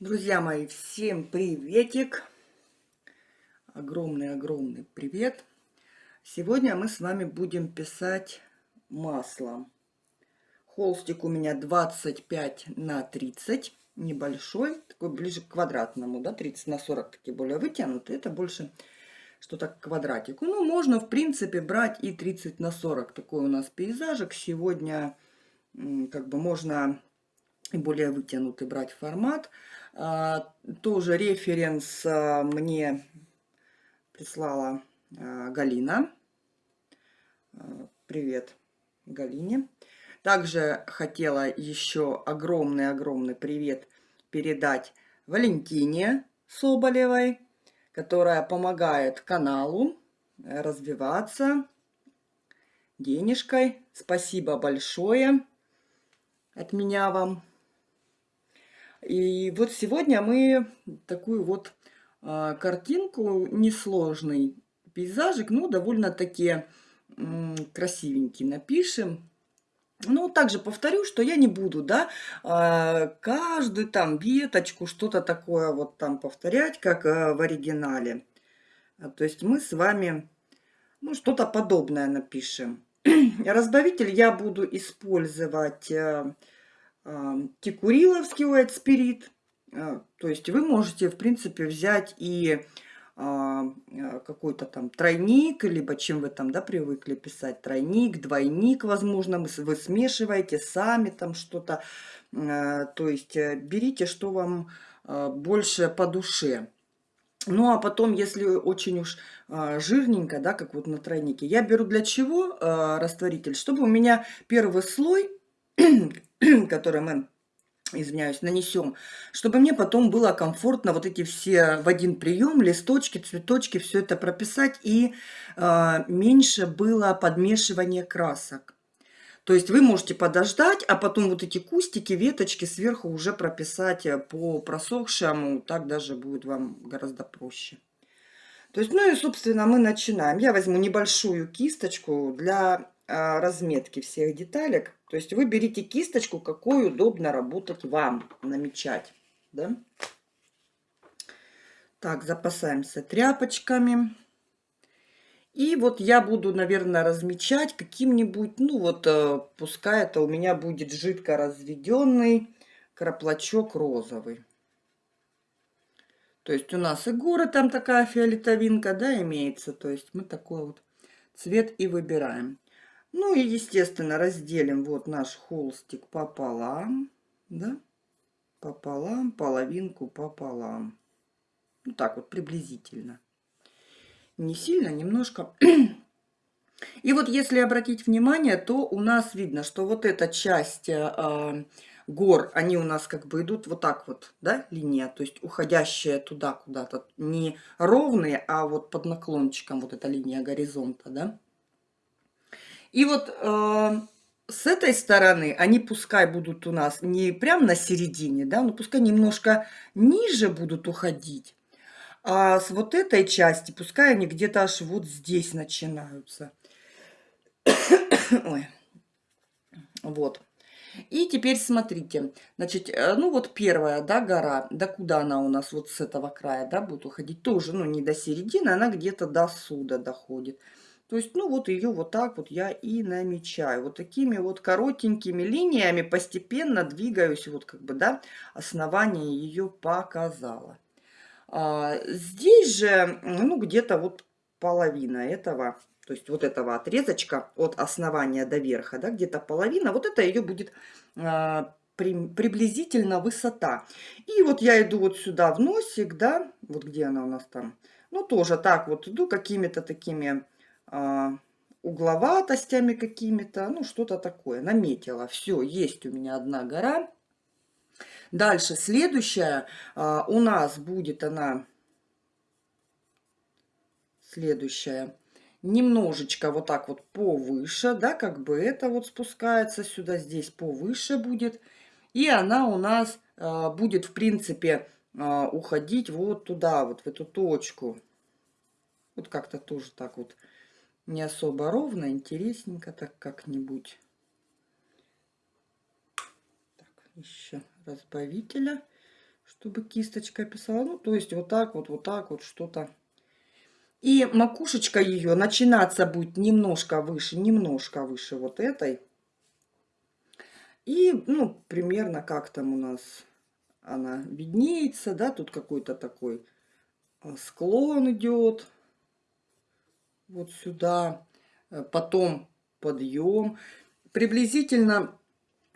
Друзья мои, всем приветик! Огромный-огромный привет! Сегодня мы с вами будем писать маслом. Холстик у меня 25 на 30, небольшой, такой ближе к квадратному, да, 30 на 40, такие более вытянутые. Это больше что-то к квадратику. Ну, можно, в принципе, брать и 30 на 40. Такой у нас пейзажик. Сегодня как бы можно и более вытянутый брать формат. А, тоже референс а, мне прислала а, Галина. Привет Галине. Также хотела еще огромный-огромный привет передать Валентине Соболевой, которая помогает каналу развиваться денежкой. Спасибо большое от меня вам. И вот сегодня мы такую вот а, картинку, несложный пейзажик, ну, довольно-таки красивенький напишем. Ну, также повторю, что я не буду, да, а, каждую там веточку, что-то такое вот там повторять, как а, в оригинале. То есть мы с вами, ну, что-то подобное напишем. Разбавитель я буду использовать текуриловский white spirit. А, то есть вы можете, в принципе, взять и а, а, какой-то там тройник, либо чем вы там, да, привыкли писать, тройник, двойник, возможно, вы смешиваете сами там что-то. То есть э, берите, что вам больше по душе. Ну, а потом, если очень уж жирненько, да, как вот на тройнике, я беру для чего растворитель? Чтобы у меня первый слой который мы извиняюсь, нанесем, чтобы мне потом было комфортно вот эти все в один прием, листочки, цветочки, все это прописать, и э, меньше было подмешивания красок. То есть вы можете подождать, а потом вот эти кустики, веточки сверху уже прописать э, по просохшему, так даже будет вам гораздо проще. То есть, ну и, собственно, мы начинаем. Я возьму небольшую кисточку для разметки всех деталек. То есть вы берите кисточку, какой удобно работать вам, намечать. Да? Так, запасаемся тряпочками. И вот я буду, наверное, размечать каким-нибудь, ну вот, э, пускай это у меня будет жидко разведенный краплачок розовый. То есть у нас и горы там такая фиолетовинка, да, имеется. То есть мы такой вот цвет и выбираем. Ну и, естественно, разделим вот наш холстик пополам, да, пополам, половинку пополам. Ну так вот, приблизительно. Не сильно, немножко. И вот если обратить внимание, то у нас видно, что вот эта часть э, гор, они у нас как бы идут вот так вот, да, линия, то есть уходящая туда куда-то, не ровные, а вот под наклончиком вот эта линия горизонта, да. И вот э, с этой стороны они пускай будут у нас не прям на середине, да, но пускай немножко ниже будут уходить. А с вот этой части пускай они где-то аж вот здесь начинаются. Ой. Вот. И теперь смотрите, значит, э, ну вот первая, да, гора, да куда она у нас вот с этого края, да, будет уходить, тоже, ну не до середины, она где-то до сюда доходит. То есть, ну вот ее вот так вот я и намечаю. Вот такими вот коротенькими линиями постепенно двигаюсь, вот как бы, да, основание ее показала. А, здесь же, ну, где-то вот половина этого, то есть вот этого отрезочка от основания до верха, да, где-то половина, вот это ее будет а, при, приблизительно высота. И вот я иду вот сюда в носик, да, вот где она у нас там, ну, тоже так вот иду какими-то такими угловатостями какими-то, ну что-то такое, наметила. Все, есть у меня одна гора. Дальше следующая а, у нас будет она, следующая, немножечко вот так вот повыше, да, как бы это вот спускается сюда, здесь повыше будет. И она у нас а, будет, в принципе, а, уходить вот туда, вот в эту точку. Вот как-то тоже так вот не особо ровно, интересненько так как-нибудь. Так, еще разбавителя, чтобы кисточка писала. Ну, то есть вот так вот, вот так вот что-то. И макушечка ее начинаться будет немножко выше, немножко выше вот этой. И, ну, примерно как там у нас она виднеется, да, тут какой-то такой а, склон идет вот сюда, э, потом подъем. Приблизительно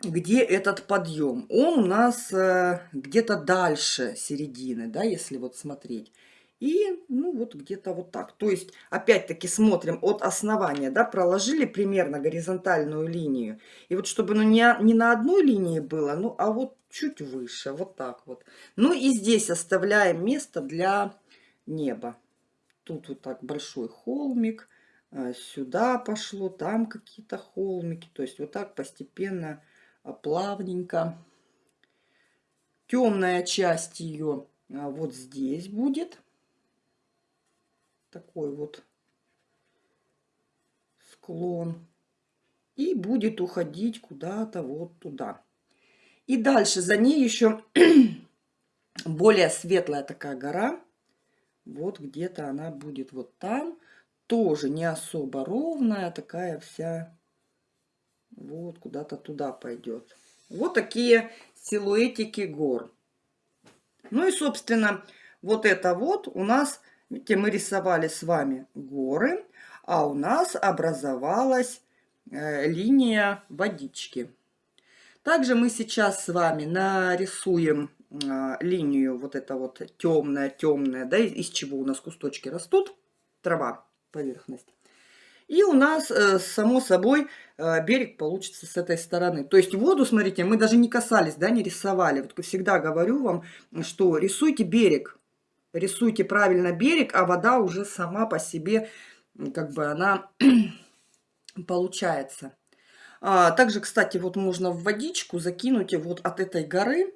где этот подъем? Он у нас э, где-то дальше середины, да, если вот смотреть. И, ну, вот где-то вот так. То есть, опять-таки, смотрим от основания, да, проложили примерно горизонтальную линию. И вот чтобы, ну, не, не на одной линии было, ну, а вот чуть выше, вот так вот. Ну, и здесь оставляем место для неба. Тут вот так большой холмик, э, сюда пошло, там какие-то холмики. То есть, вот так постепенно а, плавненько. Темная часть ее а, вот здесь будет. Такой вот склон. И будет уходить куда-то вот туда. И дальше за ней еще более светлая такая гора. Вот где-то она будет вот там. Тоже не особо ровная, такая вся вот куда-то туда пойдет. Вот такие силуэтики гор. Ну и, собственно, вот это вот у нас, видите, мы рисовали с вами горы, а у нас образовалась э, линия водички. Также мы сейчас с вами нарисуем линию вот это вот темная-темная, да, из чего у нас кусточки растут, трава, поверхность. И у нас, э, само собой, э, берег получится с этой стороны. То есть воду, смотрите, мы даже не касались, да, не рисовали. Вот всегда говорю вам, что рисуйте берег, рисуйте правильно берег, а вода уже сама по себе, как бы она получается. А, также, кстати, вот можно в водичку закинуть вот от этой горы,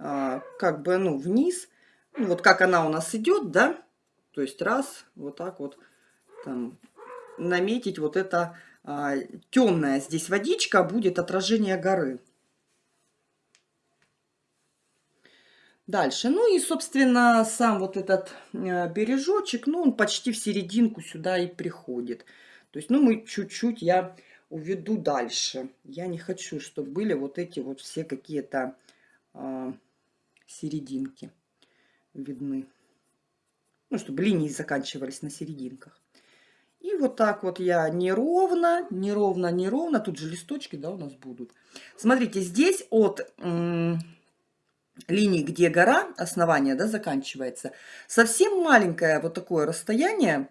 а, как бы, ну, вниз. Ну, вот как она у нас идет, да, то есть раз, вот так вот, там, наметить вот это а, темная здесь водичка, будет отражение горы. Дальше. Ну и, собственно, сам вот этот э, бережочек, ну, он почти в серединку сюда и приходит. То есть, ну, мы чуть-чуть, я уведу дальше. Я не хочу, чтобы были вот эти вот все какие-то э, серединки видны. Ну, чтобы линии заканчивались на серединках. И вот так вот я неровно, неровно, неровно. Тут же листочки, да, у нас будут. Смотрите, здесь от линии, где гора, основание, да, заканчивается, совсем маленькое вот такое расстояние.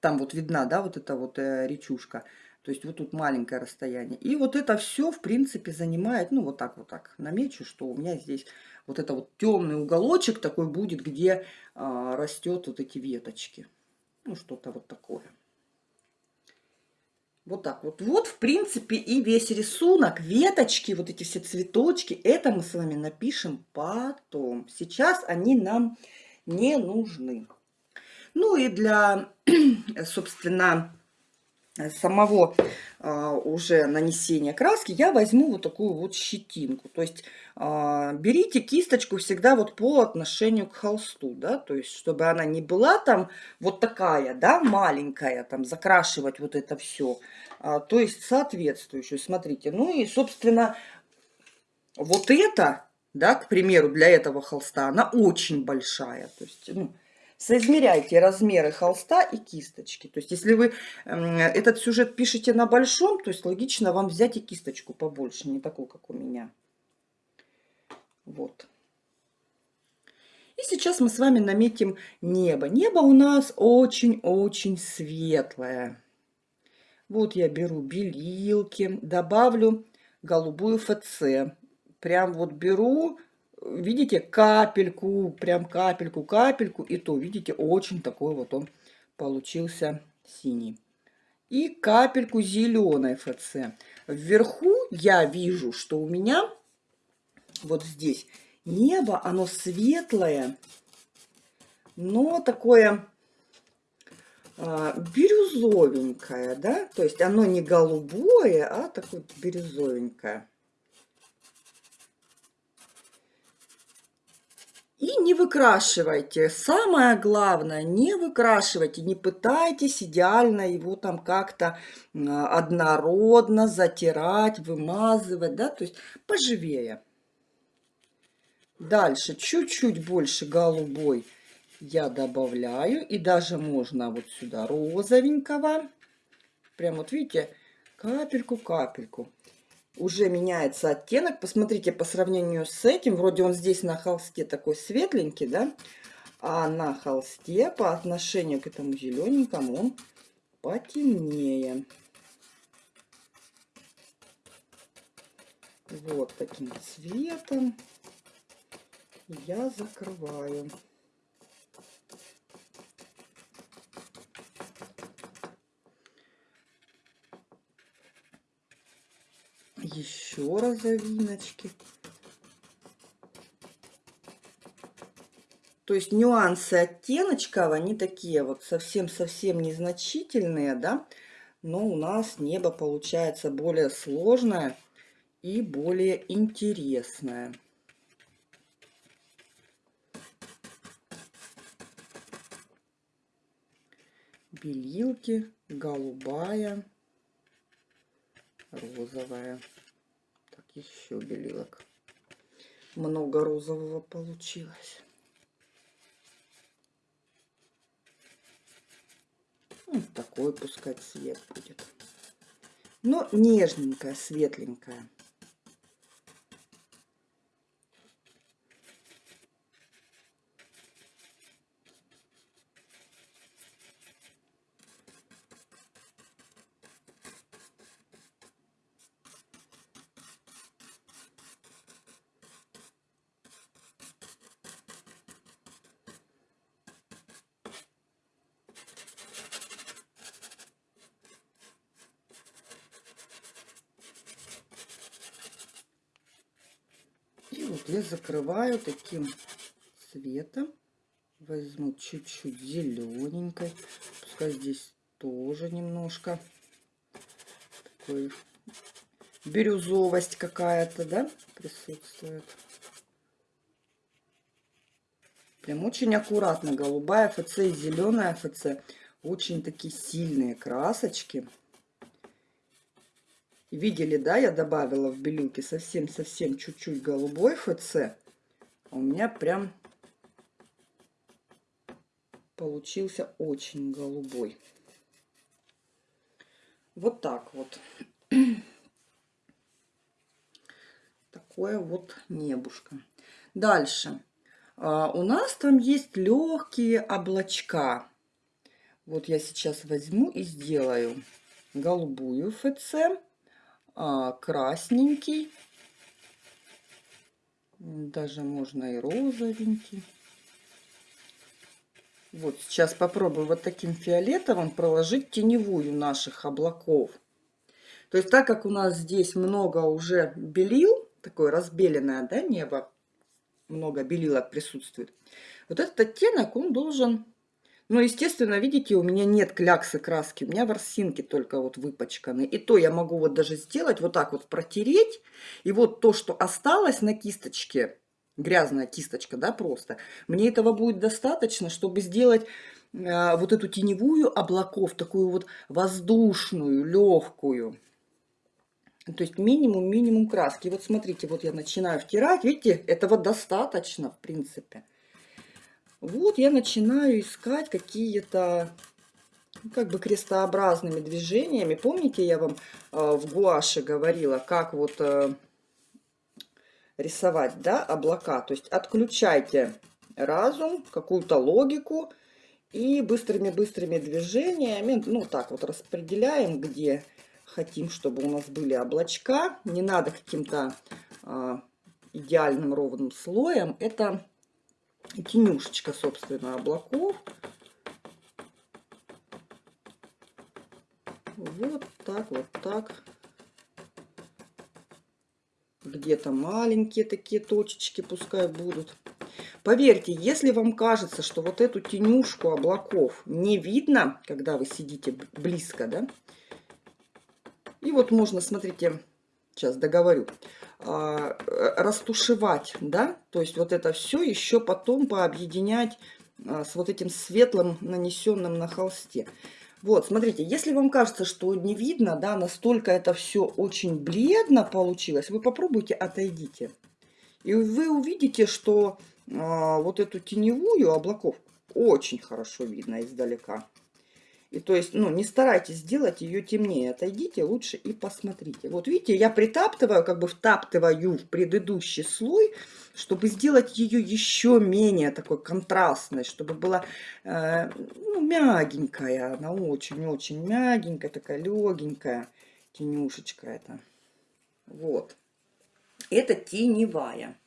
Там вот видна, да, вот эта вот э, речушка. То есть вот тут маленькое расстояние. И вот это все, в принципе, занимает, ну, вот так вот так намечу, что у меня здесь вот это вот темный уголочек такой будет, где а, растет вот эти веточки. Ну, что-то вот такое. Вот так вот. Вот, в принципе, и весь рисунок. Веточки, вот эти все цветочки, это мы с вами напишем потом. Сейчас они нам не нужны. Ну и для, собственно, самого а, уже нанесения краски я возьму вот такую вот щетинку. То есть а, берите кисточку всегда вот по отношению к холсту, да, то есть чтобы она не была там вот такая, да, маленькая, там закрашивать вот это все, а, то есть соответствующую, смотрите. Ну и, собственно, вот это, да, к примеру, для этого холста, она очень большая, то есть, ну, Соизмеряйте размеры холста и кисточки. То есть, если вы этот сюжет пишете на большом, то есть логично вам взять и кисточку побольше, не такую, как у меня. Вот. И сейчас мы с вами наметим небо. Небо у нас очень-очень светлое. Вот я беру белилки, добавлю голубую ФЦ. Прям вот беру видите, капельку, прям капельку, капельку, и то, видите, очень такой вот он получился синий. И капельку зеленой ФЦ. Вверху я вижу, что у меня вот здесь небо, оно светлое, но такое а, бирюзовенькое, да, то есть оно не голубое, а такое бирюзовенькое. И не выкрашивайте. Самое главное, не выкрашивайте, не пытайтесь идеально его там как-то однородно затирать, вымазывать, да, то есть поживее. Дальше чуть-чуть больше голубой я добавляю. И даже можно вот сюда розовенького. Прям вот видите, капельку-капельку уже меняется оттенок. Посмотрите, по сравнению с этим, вроде он здесь на холсте такой светленький, да? А на холсте по отношению к этому зелененькому он потемнее. Вот таким цветом я закрываю. Еще розовиночки. То есть нюансы оттеночков, они такие вот совсем-совсем незначительные, да, но у нас небо получается более сложное и более интересное. Белилки, голубая, розовая еще белилок. Много розового получилось. Вот такой пускай цвет будет. Но нежненькая, светленькая. вот я закрываю таким цветом. Возьму чуть-чуть зелененькой. Пускай здесь тоже немножко такой бирюзовость какая-то, да, присутствует. Прям очень аккуратно. Голубая ФЦ и зеленая ФЦ. Очень такие сильные красочки. Видели, да, я добавила в белилки совсем-совсем чуть-чуть голубой ФЦ. А у меня прям получился очень голубой. Вот так вот. Такое вот небушка. Дальше. А, у нас там есть легкие облачка. Вот я сейчас возьму и сделаю голубую ФЦ красненький. Даже можно и розовенький. Вот сейчас попробую вот таким фиолетовым проложить теневую наших облаков. То есть так как у нас здесь много уже белил, такое разбеленное да, небо, много белилок присутствует, вот этот оттенок он должен но, ну, естественно, видите, у меня нет кляксы краски, у меня ворсинки только вот выпачканы. И то я могу вот даже сделать, вот так вот протереть. И вот то, что осталось на кисточке, грязная кисточка, да, просто, мне этого будет достаточно, чтобы сделать э, вот эту теневую облаков, такую вот воздушную, легкую. То есть минимум-минимум краски. Вот смотрите, вот я начинаю втирать, видите, этого достаточно, в принципе. Вот я начинаю искать какие-то ну, как бы крестообразными движениями. Помните, я вам э, в гуаше говорила, как вот э, рисовать, да, облака. То есть отключайте разум, какую-то логику и быстрыми-быстрыми движениями, ну так вот распределяем, где хотим, чтобы у нас были облачка. Не надо каким-то э, идеальным ровным слоем. Это тенюшечка, собственно, облаков. Вот так, вот так. Где-то маленькие такие точечки пускай будут. Поверьте, если вам кажется, что вот эту тенюшку облаков не видно, когда вы сидите близко, да, и вот можно, смотрите, сейчас договорю, растушевать, да, то есть вот это все еще потом пообъединять а, с вот этим светлым, нанесенным на холсте. Вот, смотрите, если вам кажется, что не видно, да, настолько это все очень бледно получилось, вы попробуйте, отойдите. И вы увидите, что э, вот эту теневую облаков очень хорошо видно издалека. И то есть, ну, не старайтесь сделать ее темнее. Отойдите лучше и посмотрите. Вот видите, я притаптываю, как бы втаптываю в предыдущий слой, чтобы сделать ее еще менее такой контрастной, чтобы была э, ну, мягенькая. Она очень-очень мягенькая, такая легенькая тенюшечка это. Вот. Это теневая.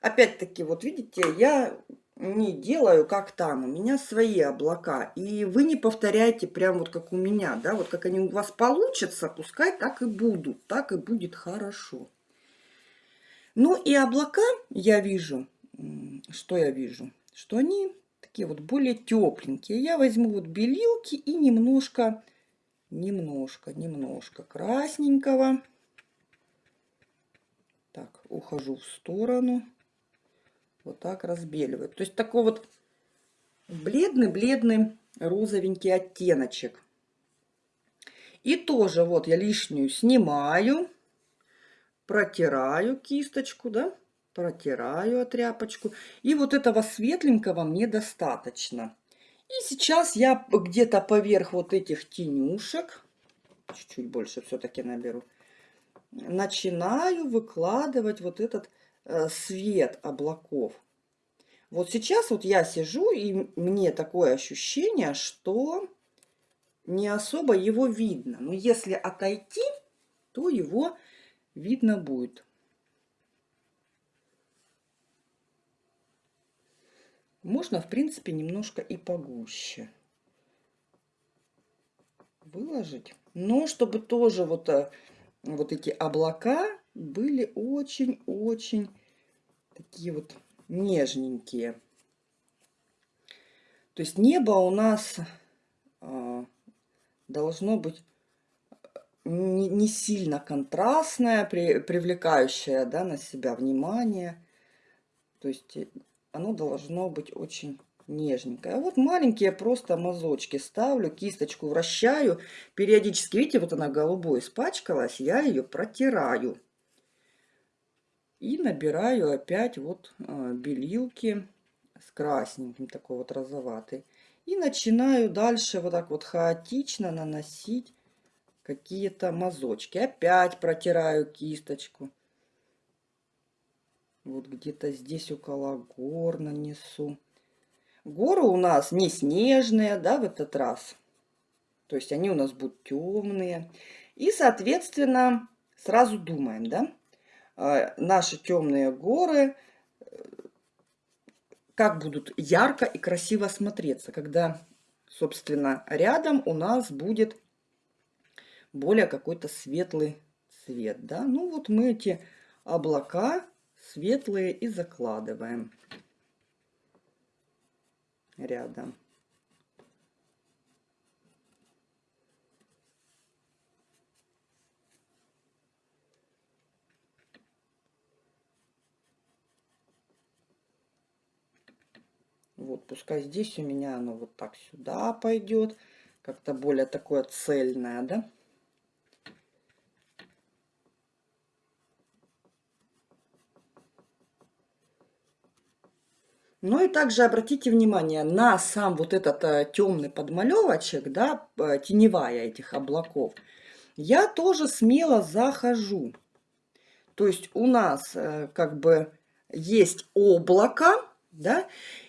Опять-таки, вот видите, я не делаю, как там. У меня свои облака. И вы не повторяйте прям вот как у меня, да, вот как они у вас получатся, пускай так и будут, так и будет хорошо. Ну и облака я вижу, что я вижу, что они такие вот более тепленькие. Я возьму вот белилки и немножко, немножко, немножко красненького. Так, ухожу в сторону вот так разбеливаю. То есть такой вот бледный-бледный розовенький оттеночек. И тоже вот я лишнюю снимаю, протираю кисточку, да, протираю тряпочку. И вот этого светленького мне достаточно. И сейчас я где-то поверх вот этих тенюшек, чуть-чуть больше все-таки наберу, начинаю выкладывать вот этот свет облаков. Вот сейчас вот я сижу, и мне такое ощущение, что не особо его видно. Но если отойти, то его видно будет. Можно, в принципе, немножко и погуще выложить. Но чтобы тоже вот, э, вот эти облака были очень-очень такие вот нежненькие. То есть небо у нас э, должно быть не, не сильно контрастное, при, привлекающее да, на себя внимание. То есть оно должно быть очень нежненькое. А вот маленькие просто мазочки ставлю, кисточку вращаю. Периодически, видите, вот она голубой испачкалась, я ее протираю. И набираю опять вот а, белилки с красненьким, такой вот розоватый. И начинаю дальше вот так вот хаотично наносить какие-то мазочки. Опять протираю кисточку. Вот где-то здесь около гор нанесу. Горы у нас не снежные, да, в этот раз. То есть они у нас будут темные. И, соответственно, сразу думаем, да, наши темные горы, как будут ярко и красиво смотреться, когда, собственно, рядом у нас будет более какой-то светлый цвет. Да? Ну вот мы эти облака светлые и закладываем рядом. Вот, пускай здесь у меня оно вот так сюда пойдет. Как-то более такое цельное, да? Ну и также обратите внимание на сам вот этот э, темный подмалевочек, да, э, теневая этих облаков. Я тоже смело захожу. То есть у нас э, как бы есть облако, да,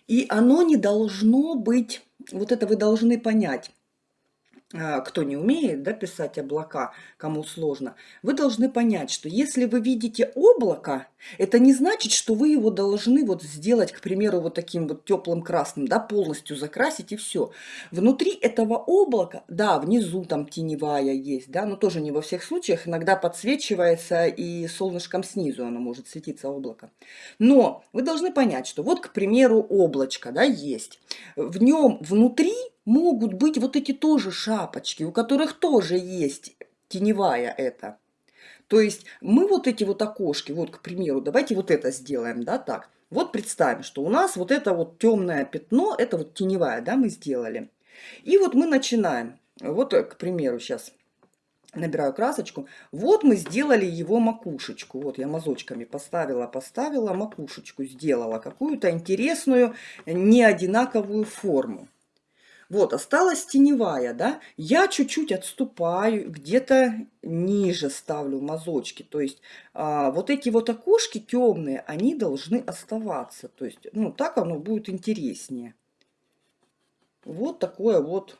и оно не должно быть, вот это вы должны понять, кто не умеет да, писать облака, кому сложно, вы должны понять, что если вы видите облако, это не значит, что вы его должны вот сделать, к примеру, вот таким вот теплым красным, да, полностью закрасить и все. Внутри этого облака, да, внизу там теневая есть, да, но тоже не во всех случаях, иногда подсвечивается и солнышком снизу оно может светиться облако. Но вы должны понять, что вот, к примеру, облачко, да, есть. В нем внутри могут быть вот эти тоже шапочки, у которых тоже есть теневая это. То есть мы вот эти вот окошки, вот, к примеру, давайте вот это сделаем, да, так. Вот представим, что у нас вот это вот темное пятно, это вот теневая, да, мы сделали. И вот мы начинаем. Вот, к примеру, сейчас набираю красочку. Вот мы сделали его макушечку. Вот я мазочками поставила, поставила макушечку, сделала какую-то интересную, неодинаковую форму. Вот, осталась теневая, да. Я чуть-чуть отступаю, где-то ниже ставлю мазочки. То есть а, вот эти вот окошки темные, они должны оставаться. То есть, ну, так оно будет интереснее. Вот такое вот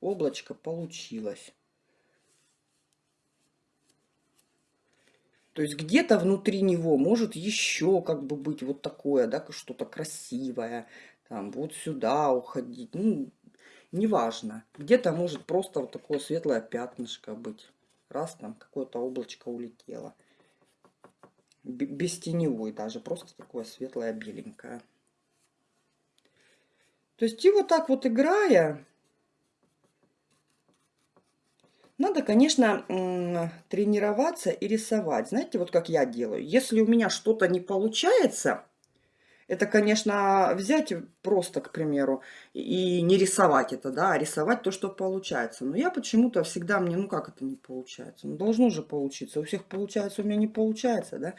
облачко получилось. То есть где-то внутри него может еще как бы быть вот такое, да, что-то красивое. Там вот сюда уходить. Ну, неважно. Где-то может просто вот такое светлое пятнышко быть. Раз там какое-то облачко улетело. Без теневой даже. Просто такое светлое беленькое. То есть и вот так вот играя, надо, конечно, тренироваться и рисовать. Знаете, вот как я делаю. Если у меня что-то не получается, это, конечно, взять просто, к примеру, и не рисовать это, да, а рисовать то, что получается. Но я почему-то всегда мне, ну как это не получается? Ну должно же получиться. У всех получается, у меня не получается, да.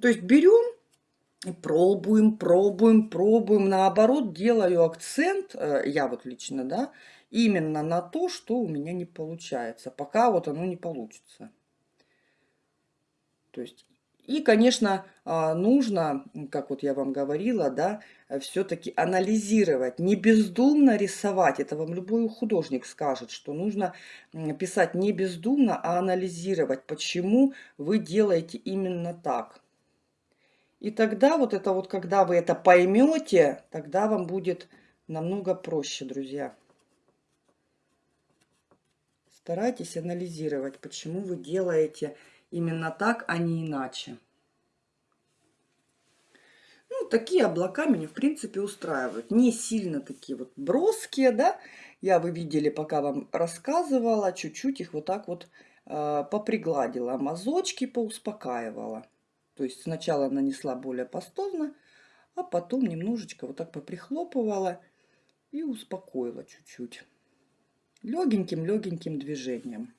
То есть берем пробуем, пробуем, пробуем. Наоборот, делаю акцент, э, я вот лично, да, именно на то, что у меня не получается, пока вот оно не получится. То есть, и, конечно, а, нужно, как вот я вам говорила, да, все-таки анализировать, не бездумно рисовать. Это вам любой художник скажет, что нужно писать не бездумно, а анализировать, почему вы делаете именно так. И тогда вот это вот, когда вы это поймете, тогда вам будет намного проще, друзья. Старайтесь анализировать, почему вы делаете именно так, а не иначе. Ну, такие облака меня, в принципе, устраивают. Не сильно такие вот броские, да. Я, вы видели, пока вам рассказывала, чуть-чуть их вот так вот э, попригладила. Мазочки поуспокаивала. То есть сначала нанесла более пастозно, а потом немножечко вот так поприхлопывала и успокоила чуть-чуть. Легеньким-легеньким движением.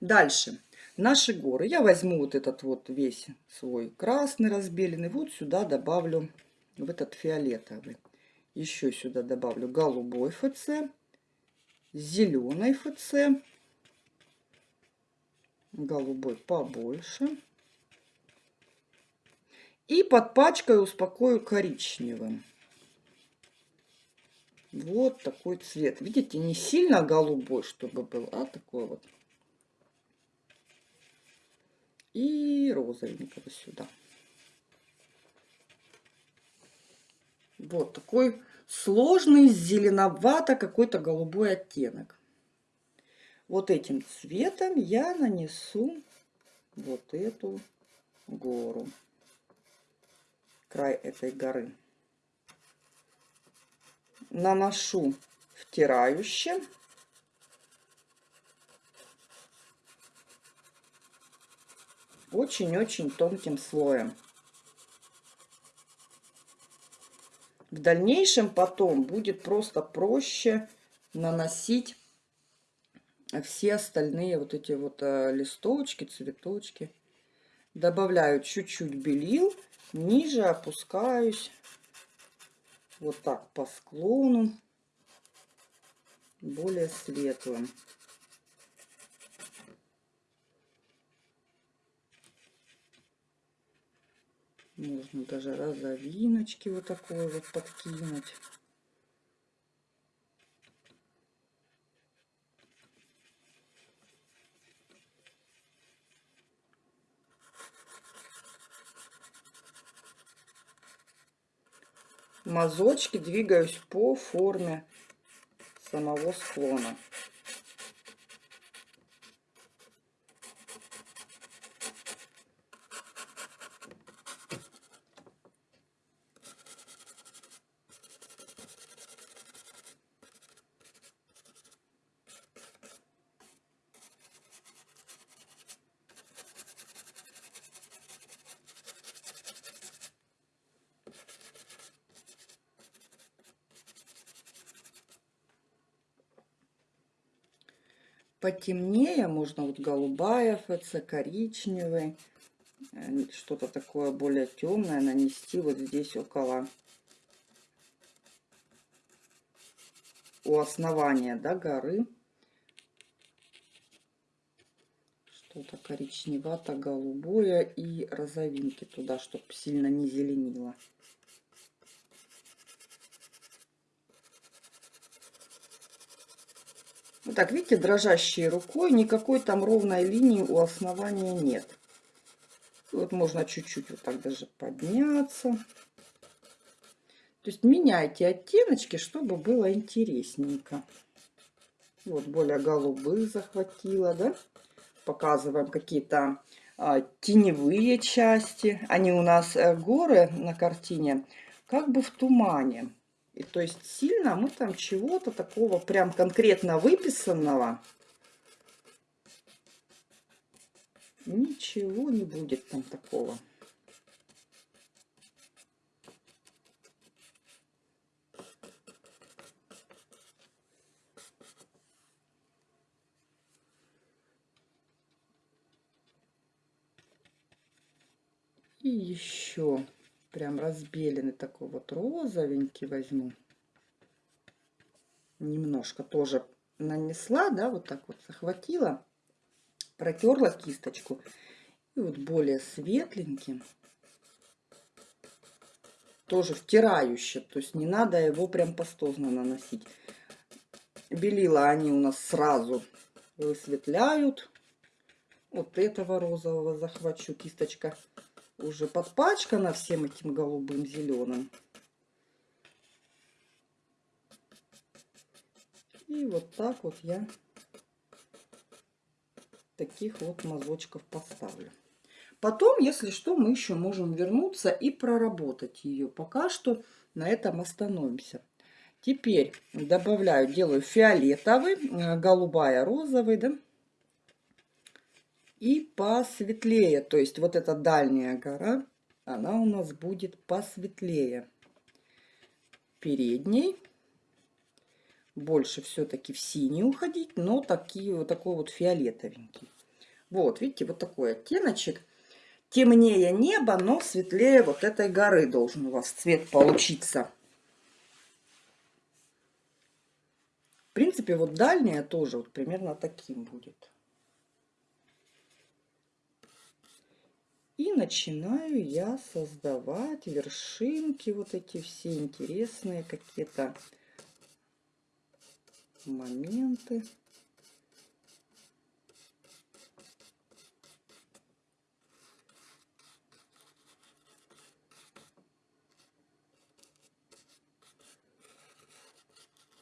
Дальше. Наши горы. Я возьму вот этот вот весь свой красный разбеленный. Вот сюда добавлю в этот фиолетовый. Еще сюда добавлю голубой ФЦ, зеленый ФЦ, голубой побольше. И подпачкаю, успокою коричневым. Вот такой цвет. Видите, не сильно голубой, чтобы был, а такой вот. И розовенького сюда. Вот такой сложный, зеленовато какой-то голубой оттенок. Вот этим цветом я нанесу вот эту гору край этой горы. Наношу втирающе. Очень-очень тонким слоем. В дальнейшем потом будет просто проще наносить все остальные вот эти вот э, листочки, цветочки. Добавляю чуть-чуть белил ниже опускаюсь вот так по склону более светлым. Можно даже розовиночки вот такой вот подкинуть. мазочки двигаюсь по форме самого склона. Потемнее, можно вот голубая ФЦ, коричневый, э, что-то такое более темное нанести вот здесь около у основания да, горы. Что-то коричневато-голубое и розовинки туда, чтобы сильно не зеленило. Вот так, видите, дрожащей рукой, никакой там ровной линии у основания нет. Вот можно чуть-чуть вот так даже подняться. То есть меняйте оттеночки, чтобы было интересненько. Вот более голубых захватила, да? Показываем какие-то а, теневые части. Они у нас э, горы на картине как бы в тумане. И то есть сильно мы там чего-то такого прям конкретно выписанного ничего не будет там такого. И еще прям разбеленный такой вот розовенький возьму. Немножко тоже нанесла, да, вот так вот захватила, протерла кисточку. И вот более светленьким, тоже втирающе, то есть не надо его прям пастозно наносить. Белила они у нас сразу высветляют. Вот этого розового захвачу, кисточка уже подпачкана всем этим голубым зеленым. И вот так вот я таких вот мазочков поставлю. Потом, если что, мы еще можем вернуться и проработать ее. Пока что на этом остановимся. Теперь добавляю, делаю фиолетовый, э, голубая, розовый, да, и посветлее. То есть вот эта дальняя гора, она у нас будет посветлее. Передней больше все-таки в синий уходить, но такие, вот такой вот фиолетовенький. Вот, видите, вот такой оттеночек. Темнее небо, но светлее вот этой горы должен у вас цвет получиться. В принципе, вот дальняя тоже вот примерно таким будет. И начинаю я создавать вершинки, вот эти все интересные какие-то моменты.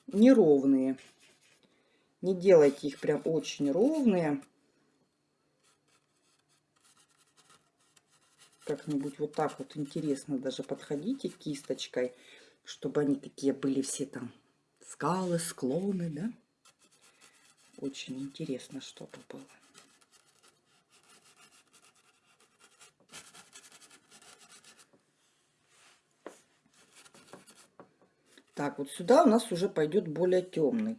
Неровные. Не делайте их прям очень ровные. Как-нибудь вот так вот интересно даже подходите кисточкой, чтобы они такие были все там скалы, склоны, да? Очень интересно, чтобы было. Так, вот сюда у нас уже пойдет более темный.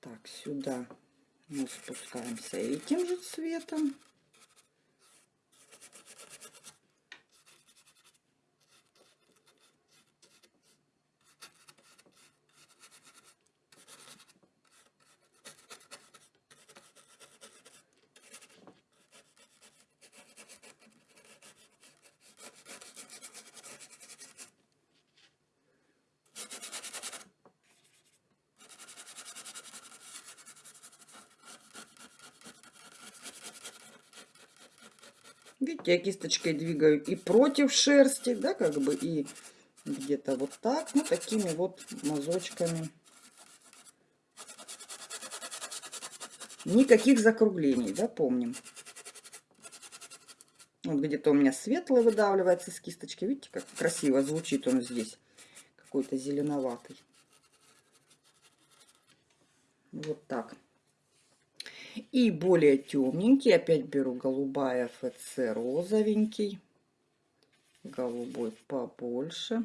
Так, сюда мы спускаемся этим же цветом. Видите, я кисточкой двигаю и против шерсти, да, как бы, и где-то вот так, ну, такими вот мазочками. Никаких закруглений, да, помним. Вот где-то у меня светлый выдавливается с кисточки. Видите, как красиво звучит он здесь. Какой-то зеленоватый. Вот так. И более темненький, опять беру голубая ФЦ розовенький, голубой побольше.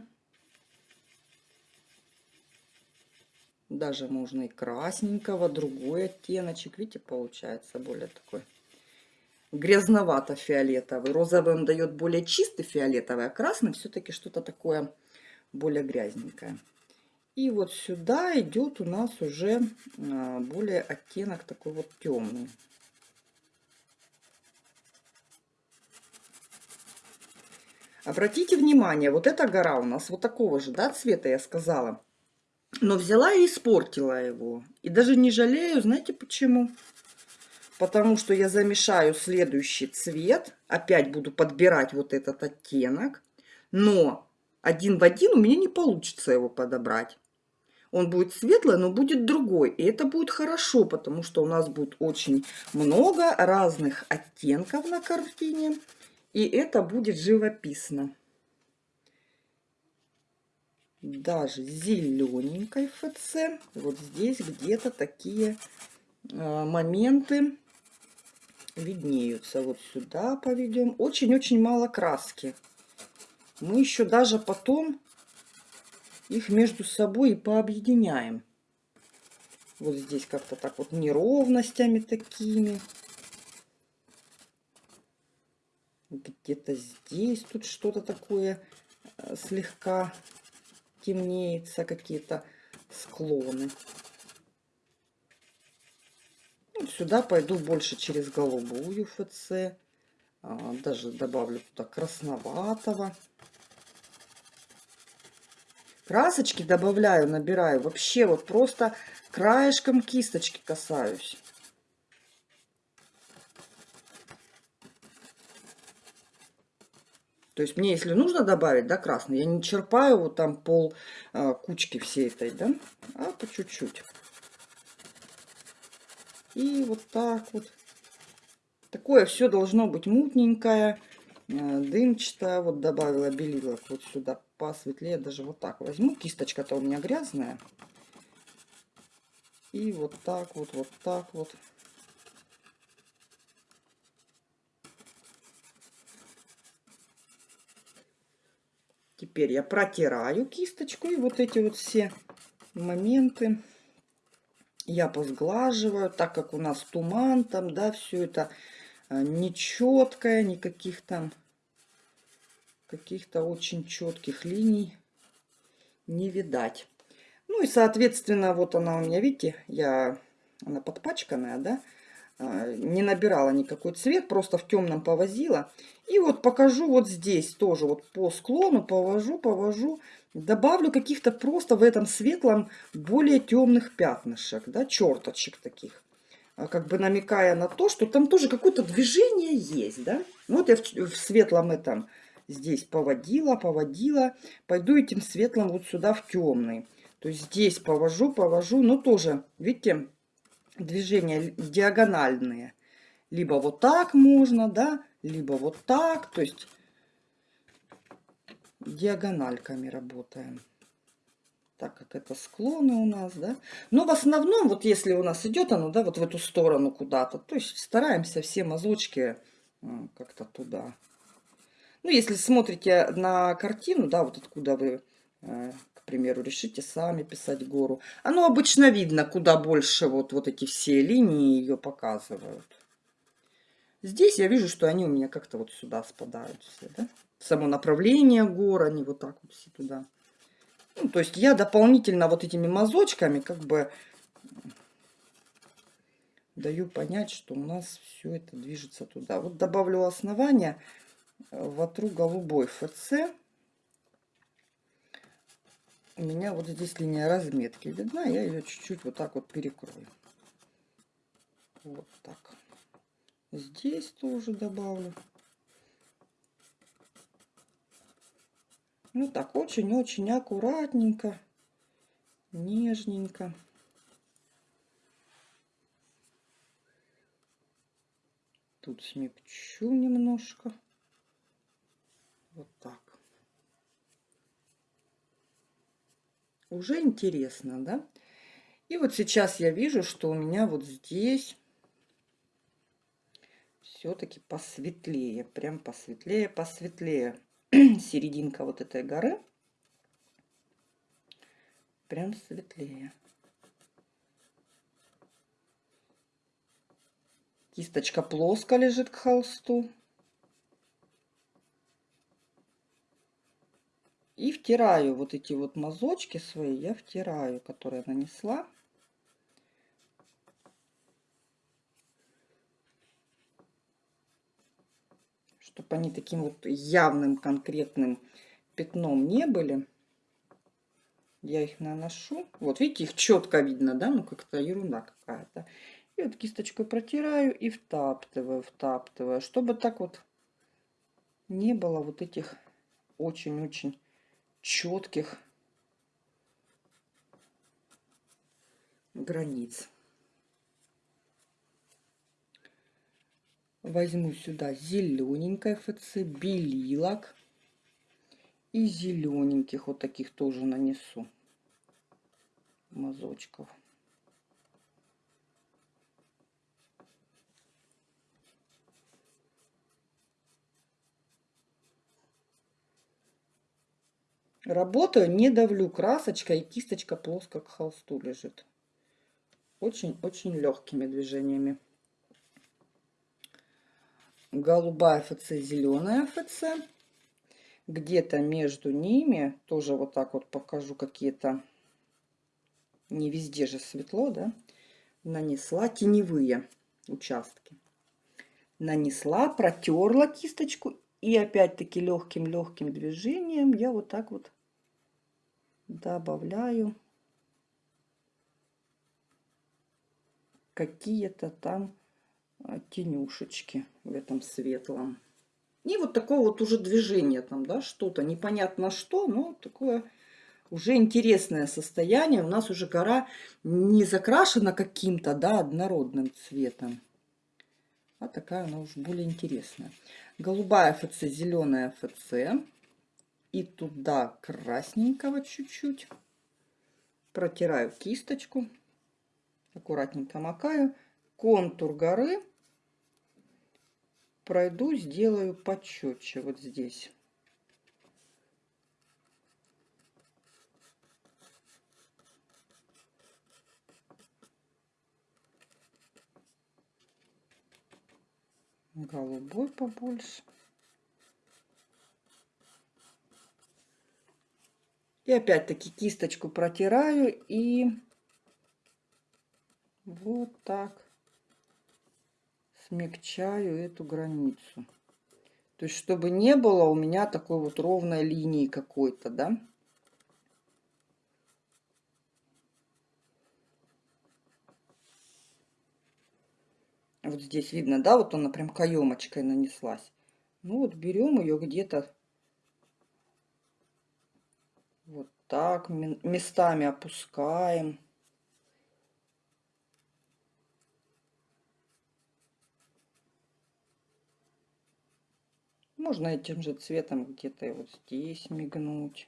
Даже можно и красненького, другой оттеночек. Видите, получается более такой грязновато-фиолетовый. Розовый он дает более чистый фиолетовый, а красный все-таки что-то такое более грязненькое. И вот сюда идет у нас уже а, более оттенок такой вот темный. Обратите внимание, вот эта гора у нас вот такого же да, цвета, я сказала. Но взяла и испортила его. И даже не жалею, знаете почему? Потому что я замешаю следующий цвет. Опять буду подбирать вот этот оттенок. Но один в один у меня не получится его подобрать. Он будет светлый, но будет другой. И это будет хорошо, потому что у нас будет очень много разных оттенков на картине. И это будет живописно даже зелененькой ФЦ. Вот здесь где-то такие э, моменты виднеются. Вот сюда поведем. Очень-очень мало краски. Мы еще даже потом их между собой и пообъединяем. Вот здесь как-то так вот неровностями такими. Где-то здесь тут что-то такое э, слегка темнеется, какие-то склоны. Вот сюда пойду больше через голубую ФЦ. А, даже добавлю туда красноватого. Красочки добавляю, набираю. Вообще вот просто краешком кисточки касаюсь. То есть мне, если нужно добавить, да, красный, я не черпаю вот там пол а, кучки всей этой, да, а по чуть-чуть. И вот так вот. Такое все должно быть мутненькое, а, дымчатое. Вот добавила белилок вот сюда посветлее, даже вот так возьму. Кисточка-то у меня грязная. И вот так вот, вот так вот. Теперь я протираю кисточку и вот эти вот все моменты я позглаживаю, так как у нас туман там, да, все это э, нечеткое, никаких там каких-то очень четких линий не видать. Ну и, соответственно, вот она у меня, видите, я, она подпачканная, да, а, не набирала никакой цвет, просто в темном повозила. И вот покажу вот здесь тоже вот по склону повожу, повожу. Добавлю каких-то просто в этом светлом более темных пятнышек, да, черточек таких. А, как бы намекая на то, что там тоже какое-то движение есть, да. Ну, вот я в, в светлом этом здесь поводила, поводила. Пойду этим светлым вот сюда в темный. То есть здесь повожу, повожу, но тоже, видите, движения диагональные. Либо вот так можно, да, либо вот так. То есть диагональками работаем. Так как это склоны у нас, да. Но в основном, вот если у нас идет оно, да, вот в эту сторону куда-то, то есть стараемся все мазочки как-то туда. Ну, если смотрите на картину, да, вот откуда вы э, примеру, решите сами писать гору. Оно обычно видно, куда больше вот, вот эти все линии ее показывают. Здесь я вижу, что они у меня как-то вот сюда спадают все, да? Само направление гор, они вот так вот все туда. Ну, то есть я дополнительно вот этими мазочками как бы даю понять, что у нас все это движется туда. Вот добавлю основание, вотру голубой ФЦ у меня вот здесь линия разметки видна, я ее чуть-чуть вот так вот перекрою. Вот так. Здесь тоже добавлю. Ну так, очень-очень аккуратненько, нежненько. Тут смягчу немножко. Вот так. Уже интересно, да? И вот сейчас я вижу, что у меня вот здесь все-таки посветлее. Прям посветлее, посветлее. Серединка вот этой горы. Прям светлее. Кисточка плоско лежит к холсту. И втираю вот эти вот мазочки свои, я втираю, которые нанесла. Чтобы они таким вот явным, конкретным пятном не были. Я их наношу. Вот, видите, их четко видно, да? Ну, как-то ерунда какая-то. И вот кисточкой протираю и втаптываю, втаптываю. Чтобы так вот не было вот этих очень-очень четких границ. Возьму сюда зелененькое ФЦ, белилок. И зелененьких вот таких тоже нанесу мазочков. Работаю, не давлю красочкой, и кисточка плоско к холсту лежит. Очень-очень легкими движениями. Голубая ФЦ, зеленая ФЦ. Где-то между ними, тоже вот так вот покажу какие-то, не везде же светло, да, нанесла теневые участки. Нанесла, протерла кисточку и опять-таки легким-легким движением я вот так вот добавляю какие-то там а, тенюшечки в этом светлом. И вот такое вот уже движение там, да, что-то, непонятно что, но такое уже интересное состояние. У нас уже гора не закрашена каким-то, да, однородным цветом. А такая она уже более интересная. Голубая ФЦ, зеленая ФЦ. И туда красненького чуть-чуть. Протираю кисточку. Аккуратненько макаю. Контур горы пройду, сделаю почетче вот здесь. Голубой побольше. И опять-таки кисточку протираю и вот так смягчаю эту границу. То есть, чтобы не было у меня такой вот ровной линии какой-то, да. Вот здесь видно, да, вот она прям каемочкой нанеслась. Ну вот берем ее где-то вот так местами опускаем. Можно этим же цветом где-то вот здесь мигнуть.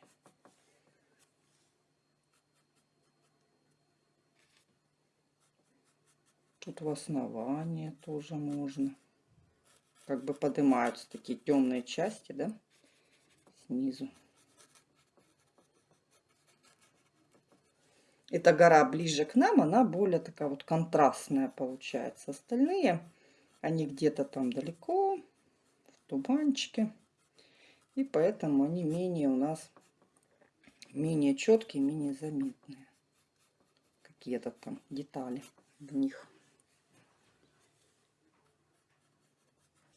Тут в основании тоже можно. Как бы поднимаются такие темные части, да, снизу. Эта гора ближе к нам, она более такая вот контрастная получается. Остальные, они где-то там далеко туманчики. И поэтому они менее у нас менее четкие, менее заметные. Какие-то там детали в них.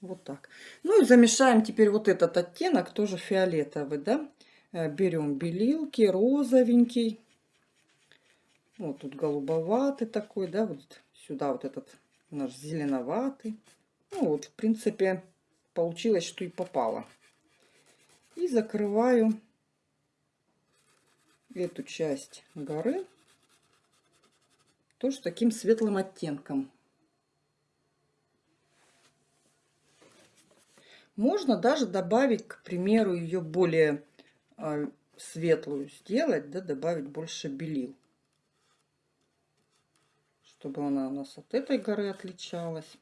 Вот так. Ну и замешаем теперь вот этот оттенок, тоже фиолетовый, да. Э, берем белилки, розовенький. Вот тут голубоватый такой, да, вот сюда вот этот наш зеленоватый. Ну вот, в принципе, получилось, что и попало. И закрываю эту часть горы тоже таким светлым оттенком. Можно даже добавить, к примеру, ее более э, светлую сделать, да, добавить больше белил. Чтобы она у нас от этой горы отличалась.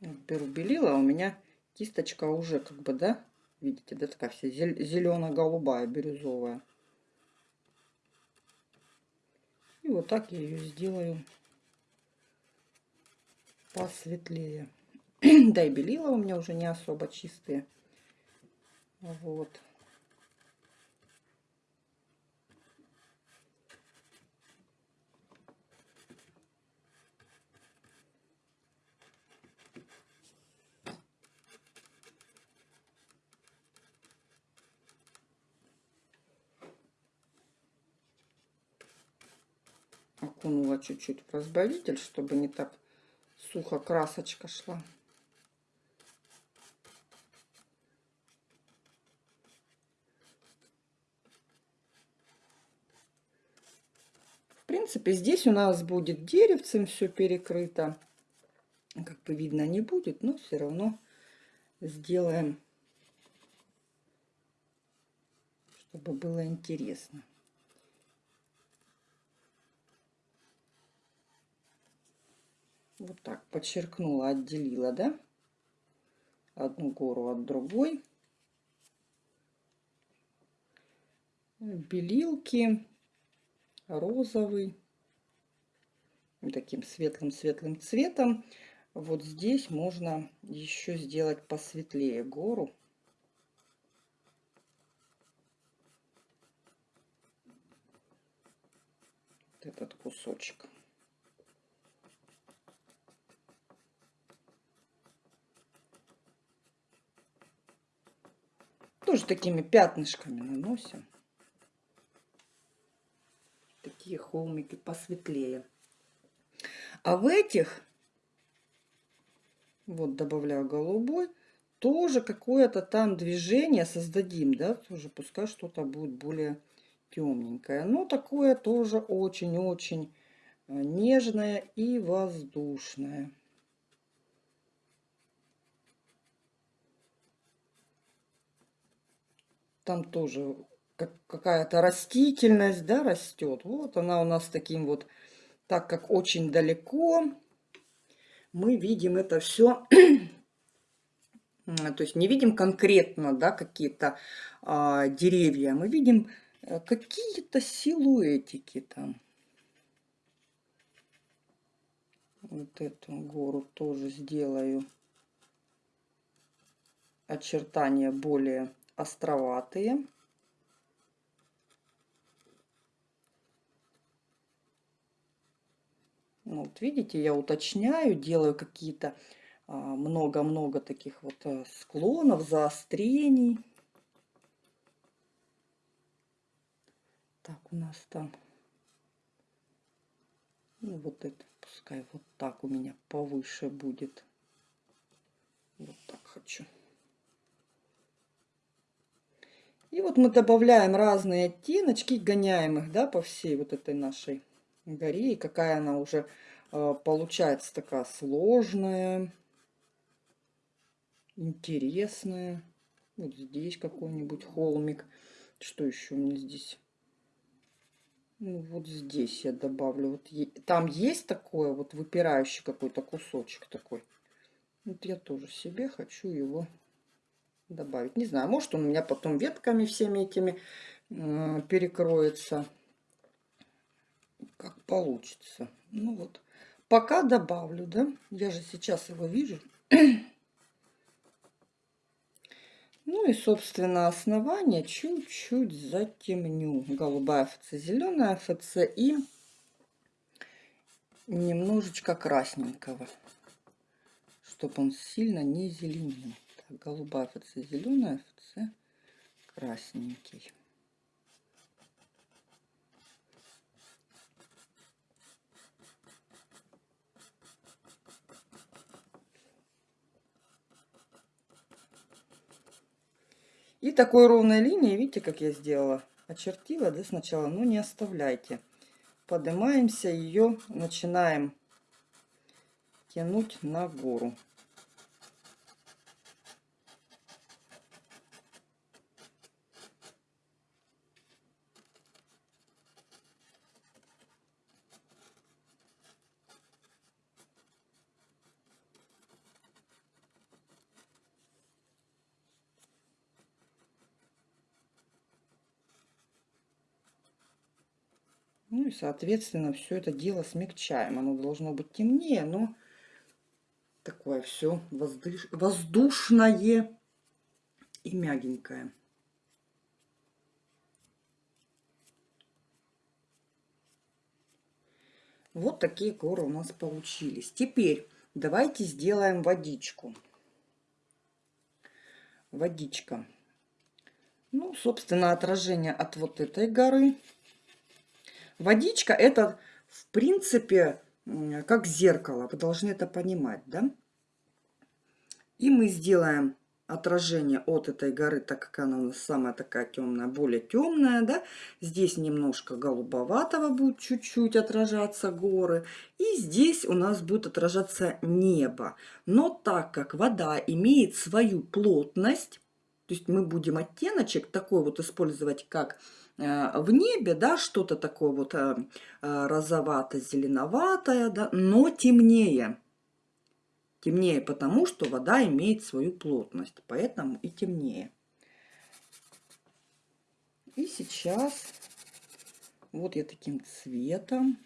беру белила, а у меня кисточка уже как бы, да, видите, да, такая вся зелено-голубая, бирюзовая. вот так я ее сделаю посветлее. да и белила у меня уже не особо чистые. Вот. Окунула чуть-чуть в разбавитель, чтобы не так сухо красочка шла. В принципе, здесь у нас будет деревцем все перекрыто. Как бы видно не будет, но все равно сделаем, чтобы было интересно. Вот так подчеркнула, отделила, да? Одну гору от другой. Белилки розовый, таким светлым-светлым цветом. Вот здесь можно еще сделать посветлее гору. Этот кусочек. Тоже такими пятнышками наносим. Такие холмики посветлее. А в этих, вот добавляю голубой, тоже какое-то там движение создадим, да, тоже пускай что-то будет более темненькое. Но такое тоже очень-очень э, нежное и воздушное. Там тоже какая-то растительность, да, растет. Вот она у нас таким вот, так как очень далеко, мы видим это все, то есть не видим конкретно, да, какие-то а, деревья, мы видим э, какие-то силуэтики там. Вот эту гору тоже сделаю. Очертания более островатые. Ну, вот видите, я уточняю, делаю какие-то а, много-много таких вот э, склонов, заострений. Так, у нас там, ну, вот это, пускай вот так у меня повыше будет. Вот так хочу. И вот мы добавляем разные оттеночки, гоняем их, да, по всей вот этой нашей горе. И какая она уже э, получается такая сложная, интересная. Вот здесь какой-нибудь холмик. Что еще у меня здесь? Ну, вот здесь я добавлю. Вот там есть такое вот выпирающий какой-то кусочек такой. Вот я тоже себе хочу его добавить. Не знаю, может он у меня потом ветками всеми этими э, перекроется. Как получится. Ну вот. Пока добавлю, да. Я же сейчас его вижу. Ну и, собственно, основание чуть-чуть затемню. Голубая ФЦ, зеленая ФЦ и немножечко красненького, чтобы он сильно не зеленил голубая ФЦ зеленая, ФЦ красненький. И такой ровной линии, видите, как я сделала? Очертила, да, сначала, но не оставляйте. Поднимаемся, ее начинаем тянуть на гору. Соответственно, все это дело смягчаем. Оно должно быть темнее, но такое все воздуш... воздушное и мягенькое. Вот такие горы у нас получились. Теперь давайте сделаем водичку. Водичка. Ну, собственно, отражение от вот этой горы. Водичка это, в принципе, как зеркало. Вы должны это понимать, да? И мы сделаем отражение от этой горы, так как она у нас самая такая темная, более темная, да, здесь немножко голубоватого будет чуть-чуть отражаться горы, и здесь у нас будет отражаться небо. Но так как вода имеет свою плотность, то есть мы будем оттеночек такой вот использовать, как в небе, да, что-то такое вот э, э, розовато-зеленоватое, да, но темнее. Темнее потому, что вода имеет свою плотность, поэтому и темнее. И сейчас вот я таким цветом,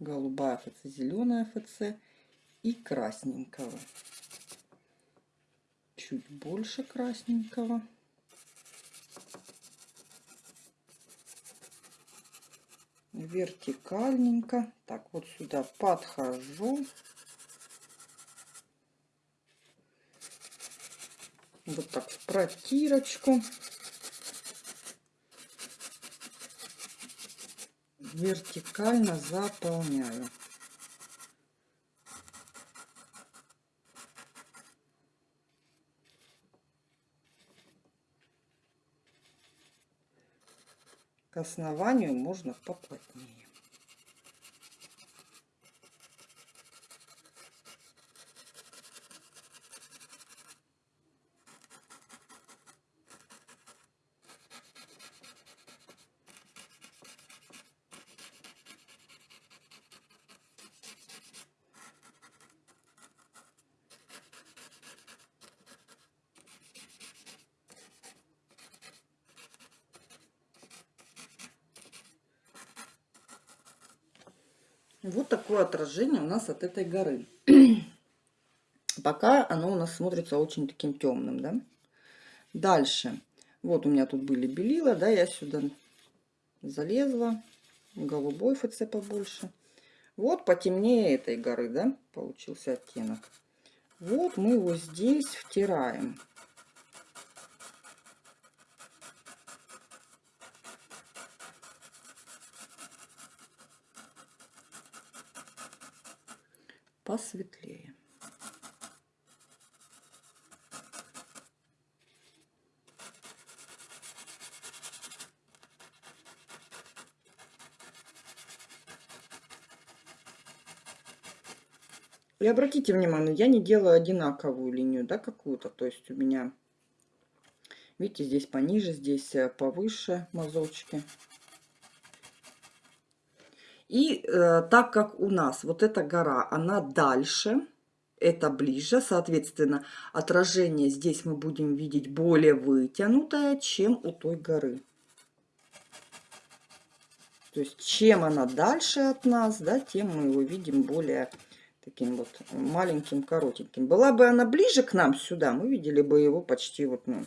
голубая ФЦ, зеленая ФЦ и красненького. Чуть больше красненького. Вертикальненько. Так, вот сюда подхожу. вот так в протирочку. Вертикально заполняю. К основанию можно поплотнее. Вот такое отражение у нас от этой горы. Пока оно у нас смотрится очень таким темным, да. Дальше. Вот у меня тут были белила, да, я сюда залезла. Голубой ФЦ побольше. Вот потемнее этой горы, да, получился оттенок. Вот мы его здесь втираем. Посветлее. И обратите внимание, я не делаю одинаковую линию, да, какую-то. То есть у меня, видите, здесь пониже, здесь э, повыше мазочки. И э, так как у нас вот эта гора, она дальше, это ближе, соответственно, отражение здесь мы будем видеть более вытянутое, чем у той горы. То есть, чем она дальше от нас, да, тем мы его видим более таким вот маленьким, коротеньким. Была бы она ближе к нам сюда, мы видели бы его почти вот, ну,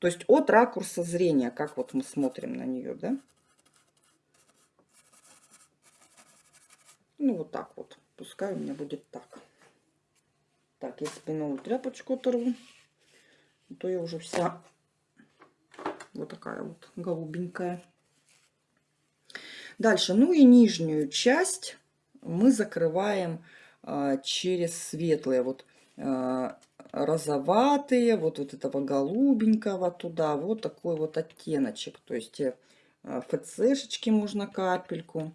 то есть от ракурса зрения, как вот мы смотрим на нее, да. Ну, вот так вот. Пускай у меня будет так. Так, я спиновую тряпочку оторву. А то я уже вся вот такая вот голубенькая. Дальше, ну и нижнюю часть мы закрываем а, через светлые, вот а, розоватые, вот, вот этого голубенького туда, вот такой вот оттеночек. То есть а, ФЦшечки можно капельку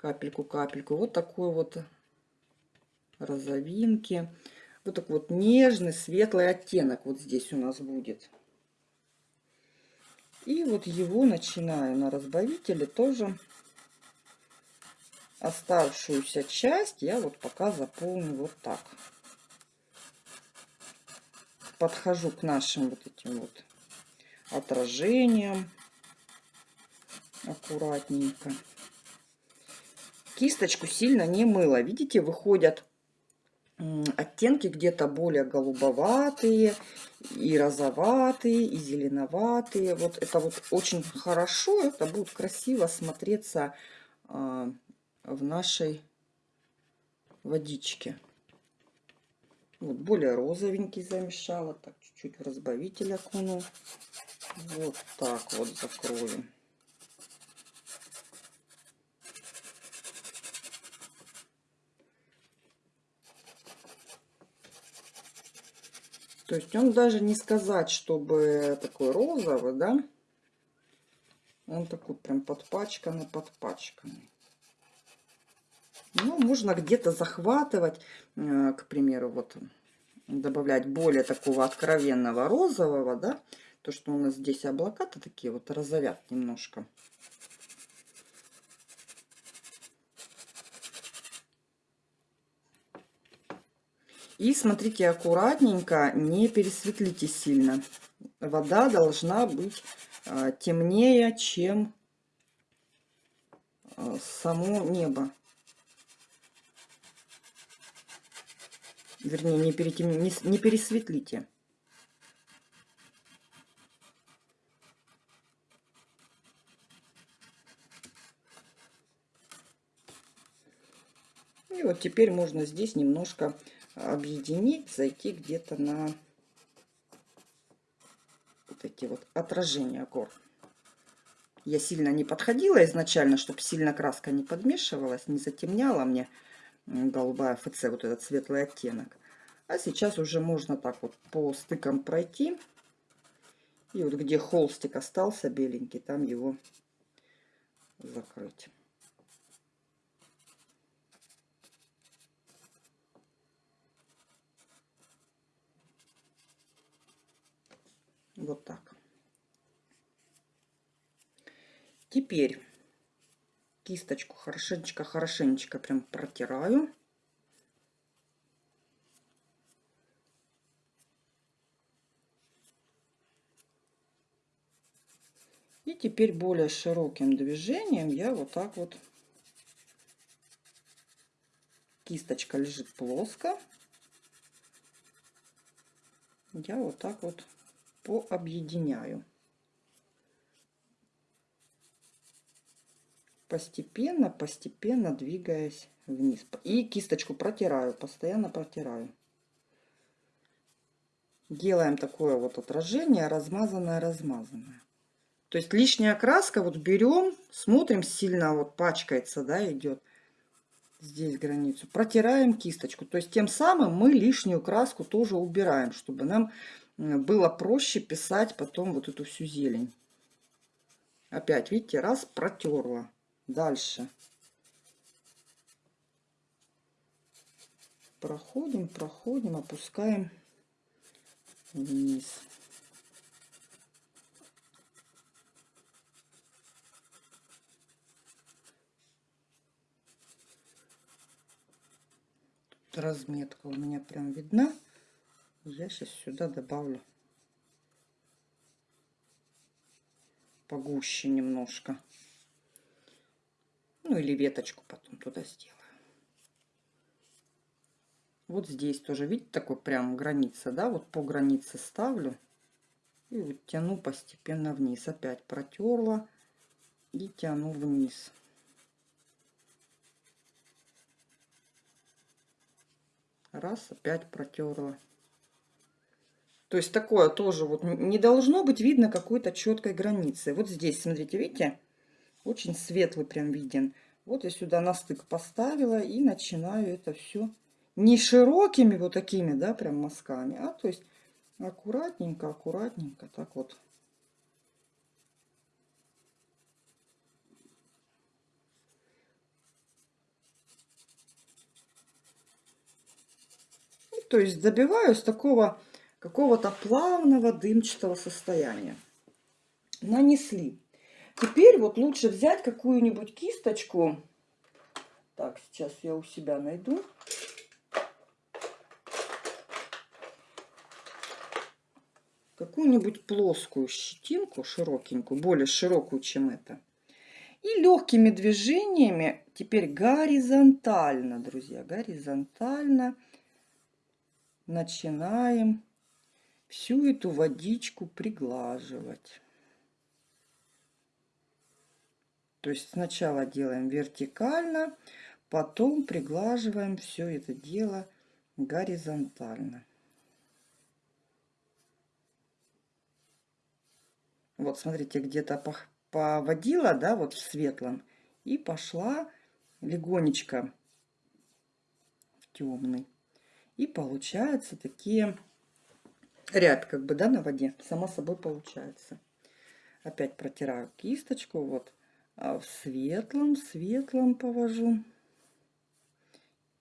капельку-капельку. Вот такой вот розовинки. Вот такой вот нежный, светлый оттенок вот здесь у нас будет. И вот его начинаю на разбавителе тоже. Оставшуюся часть я вот пока заполню вот так. Подхожу к нашим вот этим вот отражениям аккуратненько. Кисточку сильно не мыла. Видите, выходят оттенки где-то более голубоватые, и розоватые, и зеленоватые. Вот это вот очень хорошо, это будет красиво смотреться а, в нашей водичке. Вот более розовенький замешала, так чуть-чуть в разбавитель окуну. Вот так вот закроем. То есть он даже не сказать, чтобы такой розовый, да? Он такой прям подпачканный, подпачканный. Ну, можно где-то захватывать, э, к примеру, вот добавлять более такого откровенного розового, да? То, что у нас здесь облака-то такие вот розовят немножко. И смотрите аккуратненько, не пересветлите сильно. Вода должна быть а, темнее, чем а, само небо. Вернее, не, перетем... не, не пересветлите. И вот теперь можно здесь немножко объединить, зайти где-то на вот эти вот отражения гор. Я сильно не подходила изначально, чтобы сильно краска не подмешивалась, не затемняла мне голубая ФЦ, вот этот светлый оттенок. А сейчас уже можно так вот по стыкам пройти. И вот где холстик остался беленький, там его закрыть. Вот так. Теперь кисточку хорошенечко-хорошенечко прям протираю. И теперь более широким движением я вот так вот, кисточка лежит плоско, я вот так вот пообъединяю. Постепенно, постепенно двигаясь вниз. И кисточку протираю, постоянно протираю. Делаем такое вот отражение, размазанное, размазанное. То есть лишняя краска, вот берем, смотрим, сильно вот пачкается, да, идет здесь границу. Протираем кисточку. То есть тем самым мы лишнюю краску тоже убираем, чтобы нам было проще писать потом вот эту всю зелень. Опять, видите, раз протерла. Дальше. Проходим, проходим, опускаем вниз. Разметка у меня прям видна. Я сейчас сюда добавлю погуще немножко. Ну или веточку потом туда сделаю. Вот здесь тоже, видите, такой прям граница, да? Вот по границе ставлю. И вот тяну постепенно вниз. Опять протерла и тяну вниз. Раз, опять протерла. То есть такое тоже вот не должно быть видно какой-то четкой границы. Вот здесь, смотрите, видите, очень светлый прям виден. Вот я сюда на стык поставила и начинаю это все не широкими вот такими, да, прям мазками, а то есть аккуратненько, аккуратненько, так вот. то есть добиваюсь такого какого-то плавного дымчатого состояния. Нанесли. Теперь вот лучше взять какую-нибудь кисточку. Так, сейчас я у себя найду. Какую-нибудь плоскую щетинку, широкенькую, более широкую, чем это. И легкими движениями Теперь горизонтально, друзья, горизонтально начинаем всю эту водичку приглаживать. То есть сначала делаем вертикально, потом приглаживаем все это дело горизонтально. Вот, смотрите, где-то поводила, да, вот в светлом, и пошла легонечко в темный. И получаются такие ряд, как бы, да, на воде. Само собой получается. Опять протираю кисточку, вот, а в светлом, светлом повожу.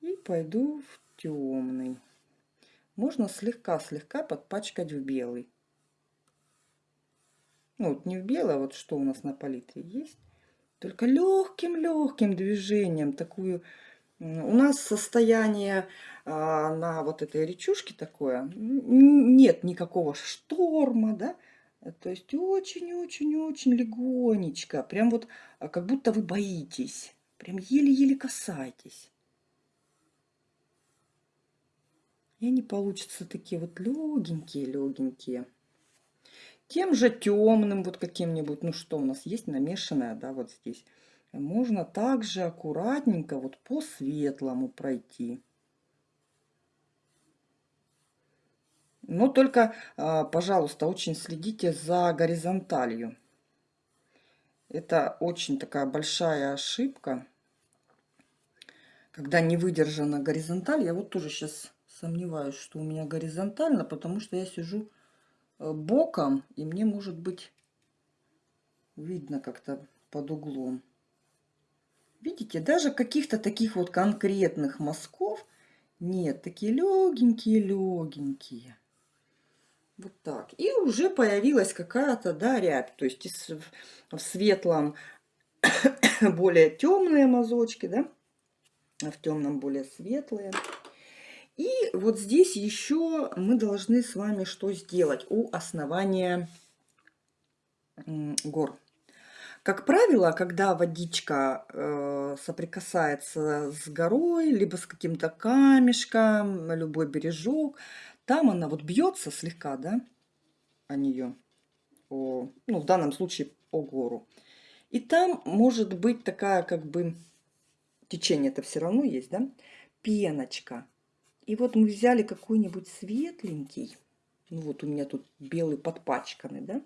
И пойду в темный. Можно слегка-слегка подпачкать в белый. Ну, вот не в белое, вот что у нас на палитре есть. Только легким-легким движением такую... У нас состояние а, на вот этой речушке такое. Нет никакого шторма, да. То есть очень-очень-очень легонечко. Прям вот а, как будто вы боитесь. Прям еле-еле касаетесь. И они получатся такие вот легенькие-легенькие тем же темным вот каким-нибудь, ну что у нас есть намешанное, да, вот здесь. Можно также аккуратненько вот по светлому пройти. Но только, а, пожалуйста, очень следите за горизонталью. Это очень такая большая ошибка, когда не выдержана горизонталь. Я вот тоже сейчас сомневаюсь, что у меня горизонтально, потому что я сижу Э, боком, и мне может быть видно как-то под углом. Видите, даже каких-то таких вот конкретных мазков нет. Такие легенькие-легенькие. Вот так. И уже появилась какая-то, да, рябь. То есть в светлом более темные мазочки, да, а в темном более светлые. И вот здесь еще мы должны с вами что сделать у основания гор. Как правило, когда водичка э, соприкасается с горой, либо с каким-то камешком, любой бережок, там она вот бьется слегка, да, о нее, о, ну, в данном случае о гору. И там может быть такая, как бы, течение это все равно есть, да, пеночка. И вот мы взяли какой-нибудь светленький, ну вот у меня тут белый подпачканный, да,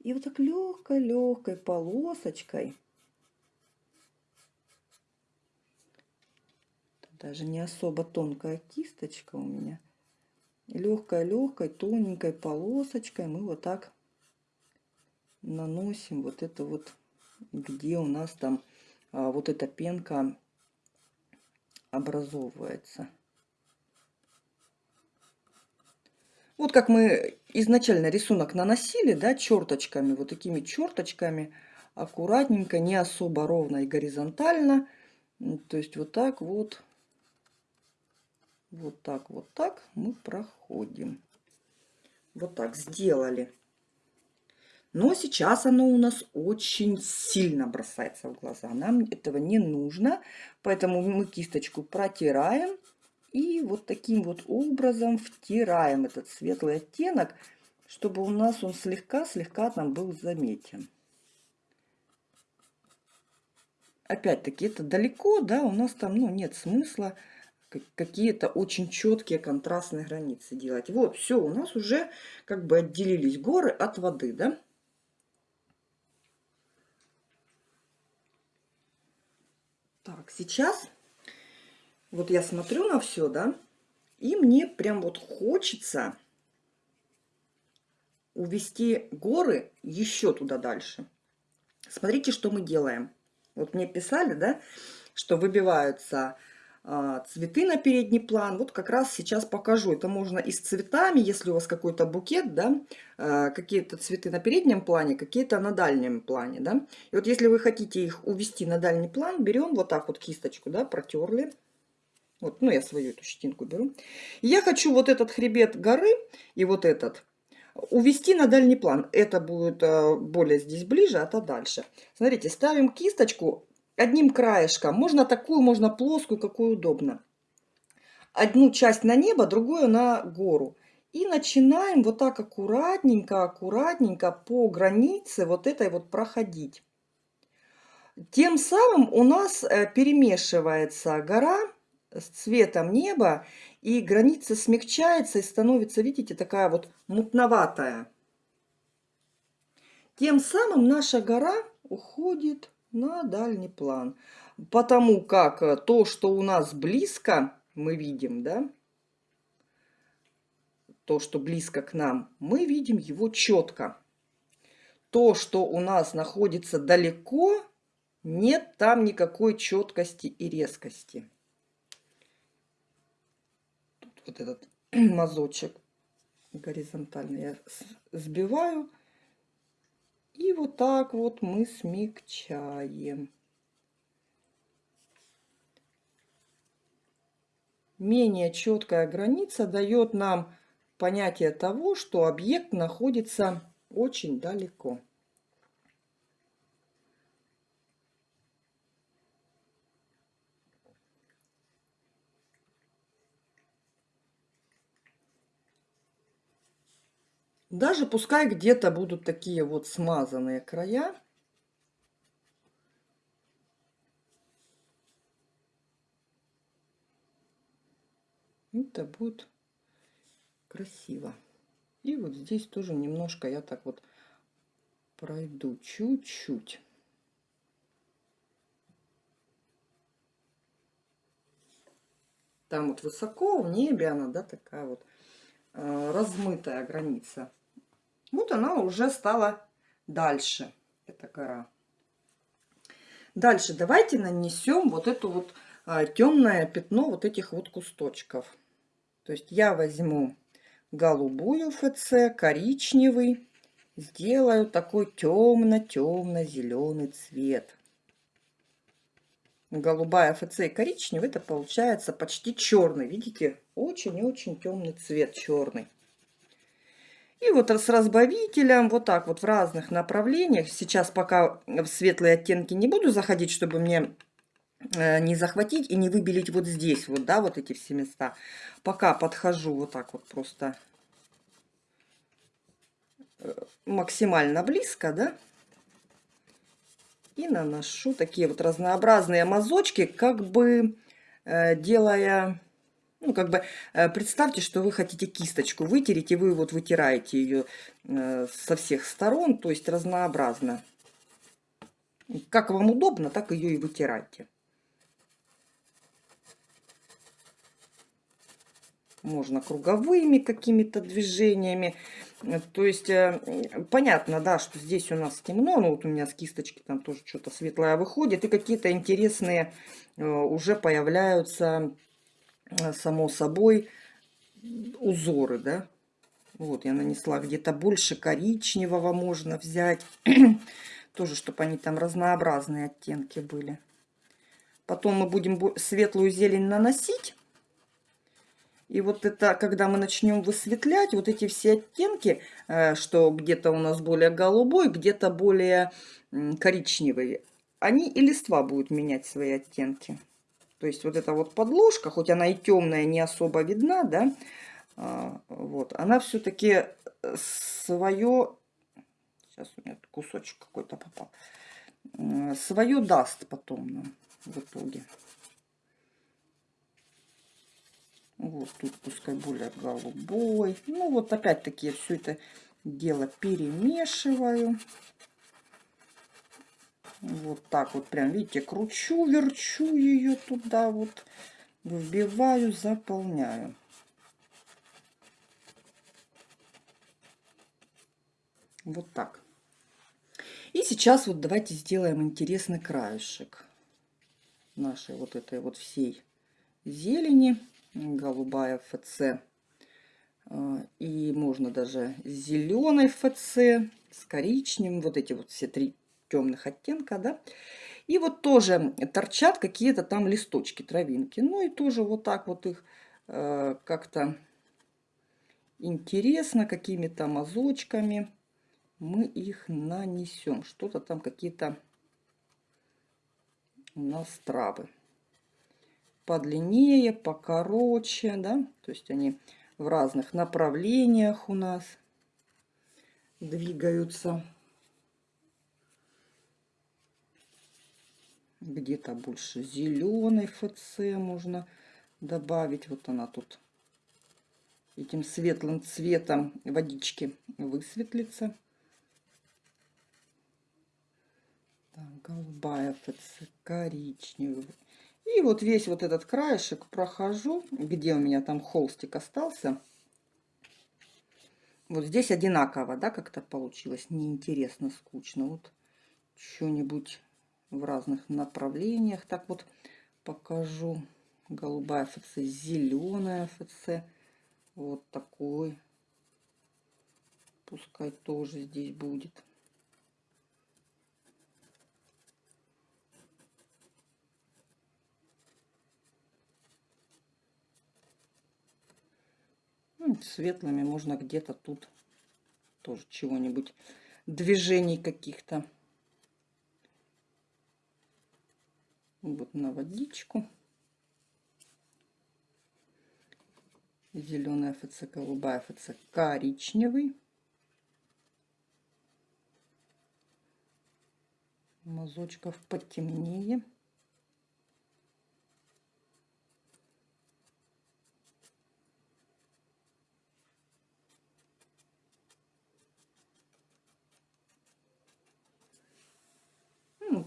и вот так легкой-легкой полосочкой, даже не особо тонкая кисточка у меня, легкой-легкой тоненькой полосочкой мы вот так наносим вот это вот, где у нас там а, вот эта пенка образовывается. Вот как мы изначально рисунок наносили, да, черточками, вот такими черточками, аккуратненько, не особо ровно и горизонтально. То есть вот так вот, вот так, вот так мы проходим. Вот так сделали. Но сейчас оно у нас очень сильно бросается в глаза. Нам этого не нужно, поэтому мы кисточку протираем и вот таким вот образом втираем этот светлый оттенок, чтобы у нас он слегка-слегка там был заметен. Опять-таки, это далеко, да, у нас там, ну, нет смысла какие-то очень четкие контрастные границы делать. Вот, все, у нас уже как бы отделились горы от воды, да. Так, сейчас вот я смотрю на все, да, и мне прям вот хочется увести горы еще туда дальше. Смотрите, что мы делаем. Вот мне писали, да, что выбиваются а, цветы на передний план. Вот как раз сейчас покажу. Это можно и с цветами, если у вас какой-то букет, да, а, какие-то цветы на переднем плане, какие-то на дальнем плане, да. И вот если вы хотите их увести на дальний план, берем вот так вот кисточку, да, протерли. Вот, ну, я свою эту щетинку беру. И я хочу вот этот хребет горы и вот этот увести на дальний план. Это будет э, более здесь ближе, а то дальше. Смотрите, ставим кисточку одним краешком. Можно такую, можно плоскую, какую удобно. Одну часть на небо, другую на гору. И начинаем вот так аккуратненько, аккуратненько по границе вот этой вот проходить. Тем самым у нас э, перемешивается гора с цветом неба, и граница смягчается и становится, видите, такая вот мутноватая. Тем самым наша гора уходит на дальний план. Потому как э, то, что у нас близко, мы видим, да, то, что близко к нам, мы видим его четко. То, что у нас находится далеко, нет там никакой четкости и резкости. Вот этот мазочек горизонтально я сбиваю. И вот так вот мы смягчаем. Менее четкая граница дает нам понятие того, что объект находится очень далеко. Даже пускай где-то будут такие вот смазанные края. Это будет красиво. И вот здесь тоже немножко я так вот пройду чуть-чуть. Там вот высоко в небе она, да, такая вот э, размытая граница. Вот она уже стала дальше, эта гора. Дальше давайте нанесем вот это вот а, темное пятно вот этих вот кусточков. То есть я возьму голубую ФЦ, коричневый, сделаю такой темно-темно-зеленый цвет. Голубая ФЦ и коричневый, это получается почти черный. Видите, очень-очень темный цвет черный. И вот с разбавителем вот так вот в разных направлениях. Сейчас пока в светлые оттенки не буду заходить, чтобы мне э, не захватить и не выбелить вот здесь вот, да, вот эти все места. Пока подхожу вот так вот просто э, максимально близко, да, и наношу такие вот разнообразные мазочки, как бы э, делая ну, как бы э, представьте, что вы хотите кисточку вытереть, и вы вот вытираете ее э, со всех сторон, то есть разнообразно. Как вам удобно, так ее и вытирайте. Можно круговыми какими-то движениями. То есть, э, понятно, да, что здесь у нас темно, но вот у меня с кисточки там тоже что-то светлое выходит. И какие-то интересные уже появляются само собой, узоры, да. Вот, я нанесла где-то больше коричневого можно взять. Тоже, чтобы они там разнообразные оттенки были. Потом мы будем светлую зелень наносить. И вот это, когда мы начнем высветлять, вот эти все оттенки, э, что где-то у нас более голубой, где-то более коричневый, они и листва будут менять свои оттенки. То есть вот эта вот подложка, хоть она и темная, не особо видна, да, а, вот, она все-таки э, свое, сейчас у меня кусочек какой-то попал, свое даст потом нам в итоге. Вот тут пускай более голубой. Ну вот опять-таки я все это дело перемешиваю. Вот так вот прям, видите, кручу, верчу ее туда вот, вбиваю, заполняю. Вот так. И сейчас вот давайте сделаем интересный краешек нашей вот этой вот всей зелени. Голубая ФЦ. А, и можно даже с зеленой ФЦ, с коричневым. Вот эти вот все три темных оттенка, да. И вот тоже торчат какие-то там листочки, травинки. Ну и тоже вот так вот их э, как-то интересно, какими-то мазочками мы их нанесем. Что-то там какие-то у нас травы. Подлиннее, покороче, да, то есть они в разных направлениях у нас двигаются. Где-то больше зеленый ФЦ можно добавить. Вот она тут этим светлым цветом водички высветлится. Так, голубая ФЦ, коричневый. И вот весь вот этот краешек прохожу, где у меня там холстик остался. Вот здесь одинаково, да, как-то получилось. Неинтересно, скучно. Вот что-нибудь в разных направлениях. Так вот покажу. Голубая ФЦ, зеленая ФЦ. Вот такой. Пускай тоже здесь будет. Ну, светлыми можно где-то тут тоже чего-нибудь, движений каких-то. Вот на водичку. Зеленая ФЦ, голубая ФЦ, коричневый. Мазочков потемнее.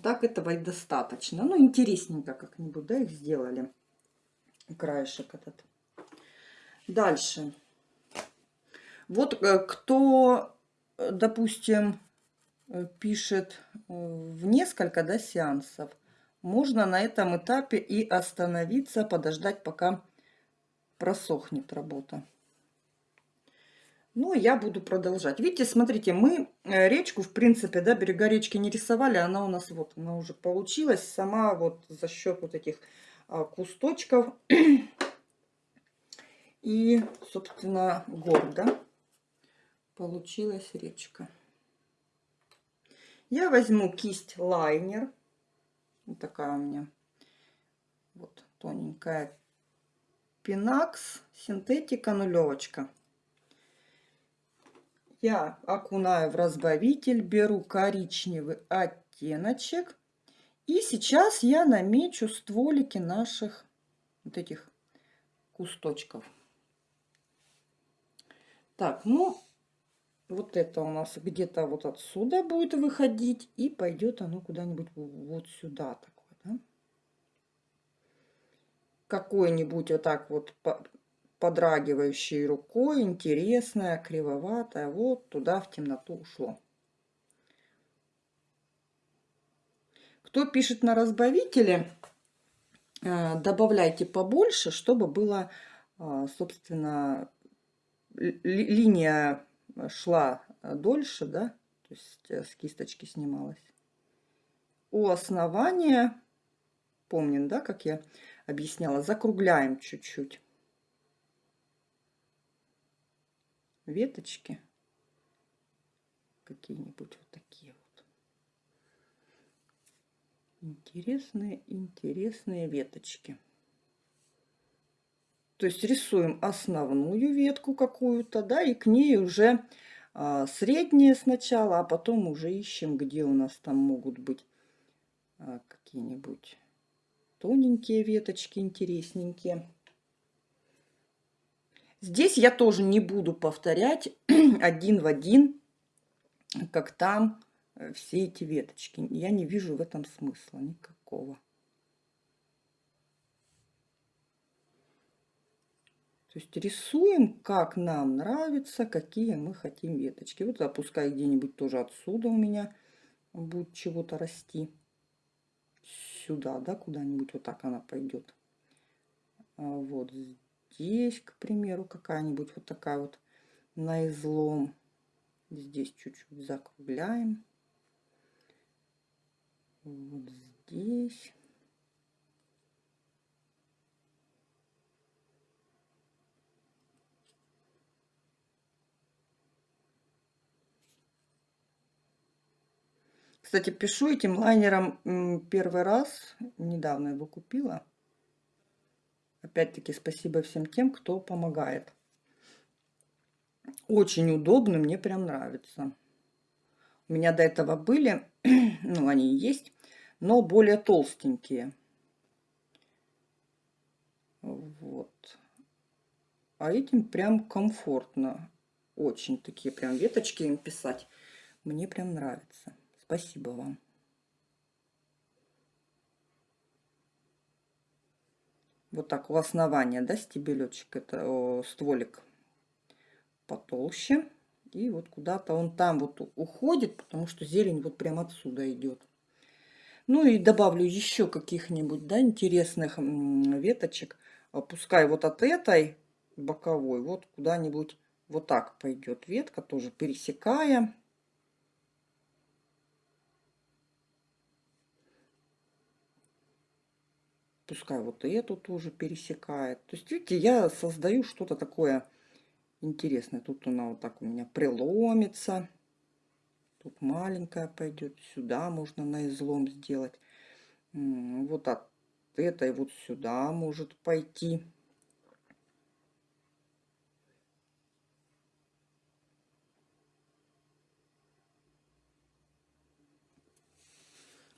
Так этого и достаточно. Ну, интересненько как-нибудь, да, их сделали. Краешек этот. Дальше. Вот э, кто, э, допустим, э, пишет в несколько да, сеансов, можно на этом этапе и остановиться, подождать, пока просохнет работа. Ну, я буду продолжать. Видите, смотрите, мы э, речку, в принципе, да, берега речки не рисовали, она у нас вот, она уже получилась сама вот за счет вот этих а, кусточков и, собственно, гор, да, получилась речка. Я возьму кисть лайнер, вот такая у меня, вот тоненькая, пинакс, синтетика, нулевочка я окунаю в разбавитель, беру коричневый оттеночек. И сейчас я намечу стволики наших вот этих кусточков. Так, ну, вот это у нас где-то вот отсюда будет выходить. И пойдет оно куда-нибудь вот сюда такое, да? Какой-нибудь вот так вот подрагивающей рукой, интересная, кривоватая. Вот туда в темноту ушло. Кто пишет на разбавителе, э, добавляйте побольше, чтобы было, э, собственно, линия шла дольше, да, то есть э, с кисточки снималась. У основания, помним, да, как я объясняла, закругляем чуть-чуть. Веточки какие-нибудь вот такие вот. Интересные интересные веточки. То есть рисуем основную ветку какую-то да и к ней уже а, средние сначала а потом уже ищем где у нас там могут быть а, какие-нибудь тоненькие веточки интересненькие Здесь я тоже не буду повторять один в один, как там э, все эти веточки. Я не вижу в этом смысла никакого. То есть рисуем, как нам нравится, какие мы хотим веточки. Вот запускай где-нибудь тоже отсюда у меня будет чего-то расти. Сюда, да, куда-нибудь вот так она пойдет. А вот здесь, к примеру, какая-нибудь вот такая вот на излом. Здесь чуть-чуть закругляем. Вот здесь. Кстати, пишу этим лайнером первый раз. Недавно его купила. Опять-таки спасибо всем тем, кто помогает. Очень удобно, мне прям нравится. У меня до этого были, ну они есть, но более толстенькие. Вот. А этим прям комфортно. Очень такие прям веточки им писать. Мне прям нравится. Спасибо вам. Вот так у основания, да, стебелечек, это о, стволик потолще. И вот куда-то он там вот уходит, потому что зелень вот прям отсюда идет. Ну и добавлю еще каких-нибудь, да, интересных веточек. Пускай вот от этой боковой вот куда-нибудь вот так пойдет ветка, тоже пересекая. Пускай вот эту тоже пересекает. То есть, видите, я создаю что-то такое интересное. Тут она вот так у меня преломится. Тут маленькая пойдет. Сюда можно на излом сделать. Вот от этой вот сюда может пойти.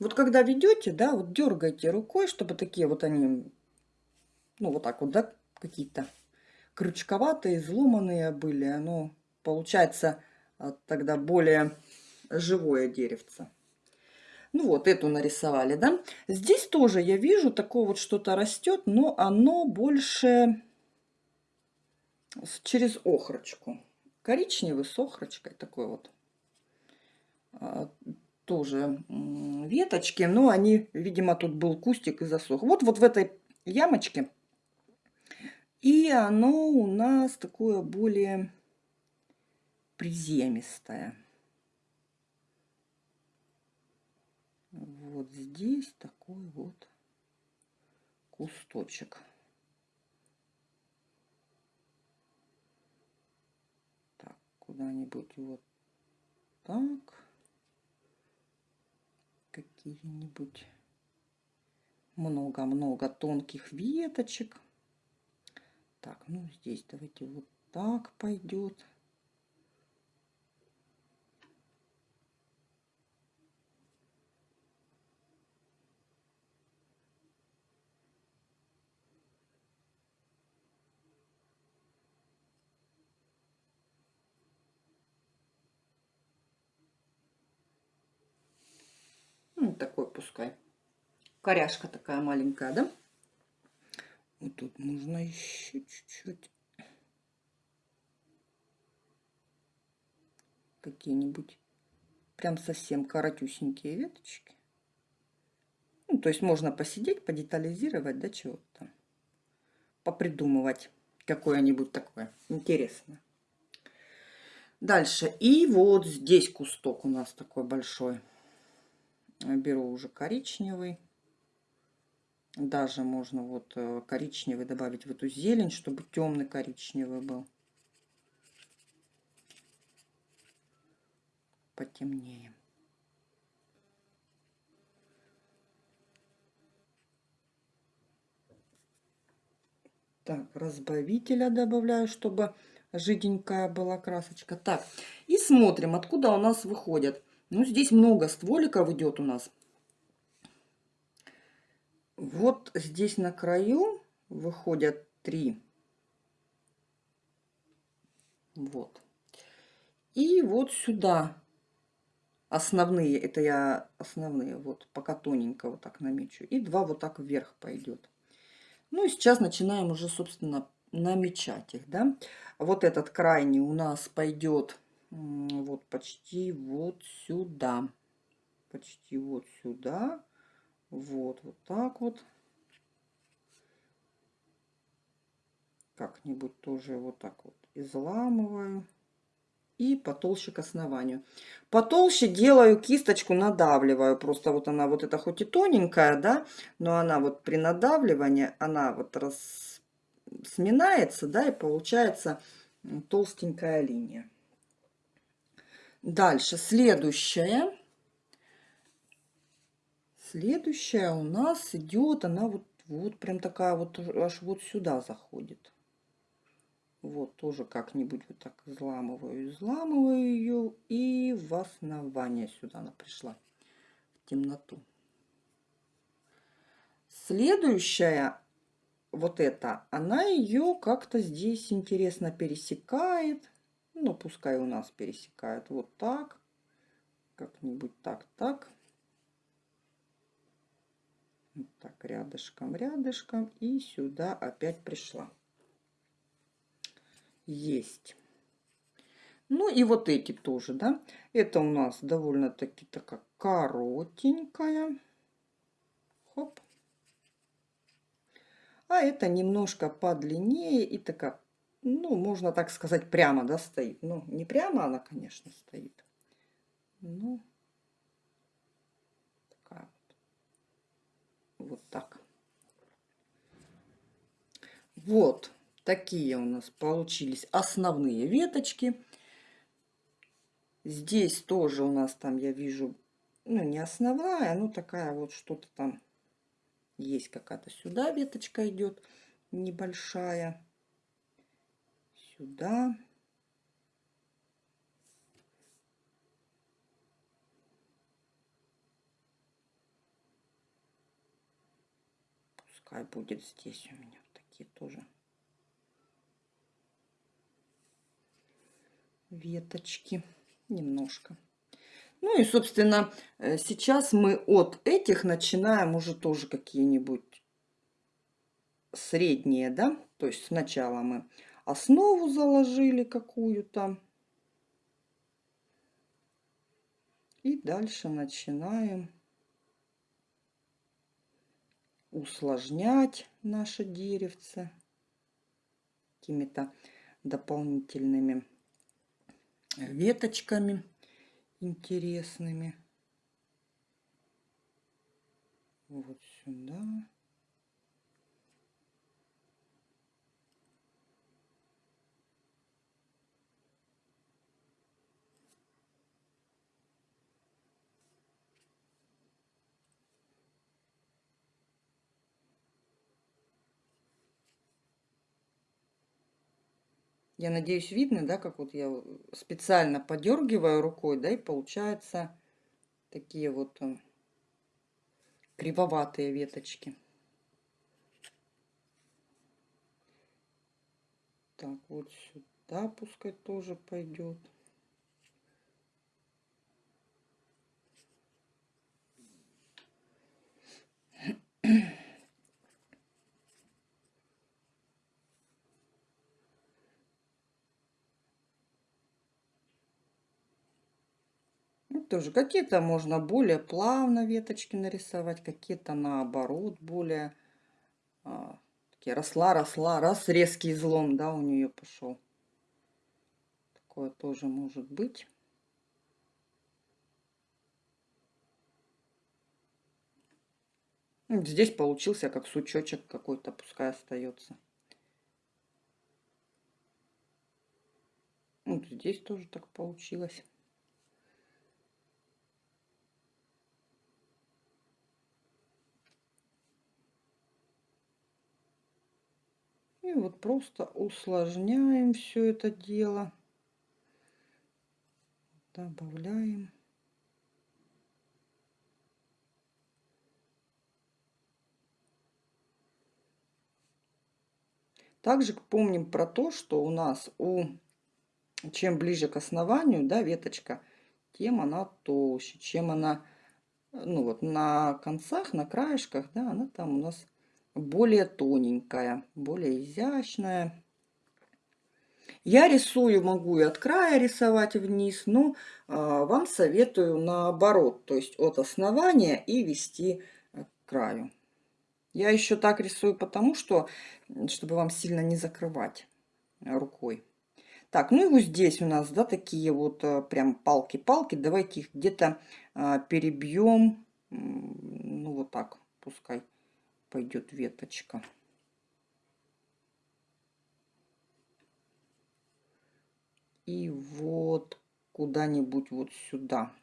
Вот когда ведете, да, вот дергаете рукой, чтобы такие вот они, ну вот так вот, да, какие-то крючковатые, изломанные были. Оно получается а, тогда более живое деревце. Ну вот, эту нарисовали, да. Здесь тоже я вижу, такое вот что-то растет, но оно больше через охрочку. Коричневый с охрочкой такой вот. Тоже веточки, но они, видимо, тут был кустик и засох. Вот, вот в этой ямочке. И оно у нас такое более приземистое. Вот здесь такой вот кусточек. Так, куда-нибудь вот так какие-нибудь много-много тонких веточек. Так, ну здесь давайте вот так пойдет. Ну, такой пускай. Коряшка такая маленькая, да? Вот тут нужно еще чуть-чуть. Какие-нибудь прям совсем коротюсенькие веточки. Ну, то есть можно посидеть, подетализировать, да, чего-то там. Попридумывать какое-нибудь такое интересное. Дальше. И вот здесь кусток у нас такой большой беру уже коричневый. Даже можно вот э, коричневый добавить в эту зелень, чтобы темный коричневый был. Потемнее. Так, разбавителя добавляю, чтобы жиденькая была красочка. Так, и смотрим, откуда у нас выходят. Ну, здесь много стволиков идет у нас. Вот здесь на краю выходят три. Вот. И вот сюда основные, это я основные, вот пока тоненько вот так намечу. И два вот так вверх пойдет. Ну и сейчас начинаем уже, собственно, намечать их, да. Вот этот крайний у нас пойдет вот почти вот сюда. Почти вот сюда. Вот, вот так вот. Как-нибудь тоже вот так вот изламываю. И потолще к основанию. Потолще делаю кисточку, надавливаю. Просто вот она, вот это хоть и тоненькая, да, но она вот при надавливании, она вот раз сминается, да, и получается толстенькая линия. Дальше, следующее. Следующая у нас идет, она вот, вот прям такая вот аж вот сюда заходит. Вот тоже как-нибудь вот так взламываю, взламываю ее и в основание сюда она пришла в темноту. Следующая вот эта, она ее как-то здесь интересно пересекает. Ну, пускай у нас пересекает вот так. Как-нибудь так, так. Вот так, рядышком, рядышком. И сюда опять пришла. Есть. Ну и вот эти тоже, да. Это у нас довольно-таки такая коротенькая. Хоп а это немножко подлиннее и такая, ну, можно так сказать, прямо, да, стоит. Ну, не прямо она, конечно, стоит. Ну, такая вот. Вот так. Вот такие у нас получились основные веточки. Здесь тоже у нас там, я вижу, ну, не основная, ну, такая вот что-то там есть какая-то сюда веточка идет небольшая. Сюда. Пускай будет здесь у меня такие тоже веточки немножко. Ну и, собственно, э, сейчас мы от этих начинаем уже тоже какие-нибудь средние, да? То есть сначала мы основу заложили какую-то. И дальше начинаем усложнять наше деревце какими-то дополнительными веточками интересными. Вот сюда. Я надеюсь, видно, да, как вот я специально подергиваю рукой, да, и получается такие вот э, кривоватые веточки. Так, вот сюда пускай тоже пойдет. тоже какие-то можно более плавно веточки нарисовать, какие-то наоборот более а, такие росла, росла, раз резкий излом, да, у нее пошел. Такое тоже может быть. Здесь получился как сучочек какой-то, пускай остается. Вот здесь тоже так получилось. И вот просто усложняем все это дело. Добавляем. Также помним про то, что у нас у чем ближе к основанию, да, веточка, тем она толще, чем она, ну вот на концах, на краешках, да, она там у нас более тоненькая, более изящная. Я рисую, могу и от края рисовать вниз, но а, вам советую наоборот, то есть от основания и вести к краю. Я еще так рисую, потому что, чтобы вам сильно не закрывать рукой. Так, ну и вот здесь у нас, да, такие вот а, прям палки-палки. Давайте их где-то а, перебьем, ну вот так, пускай пойдет веточка. И вот куда-нибудь вот сюда,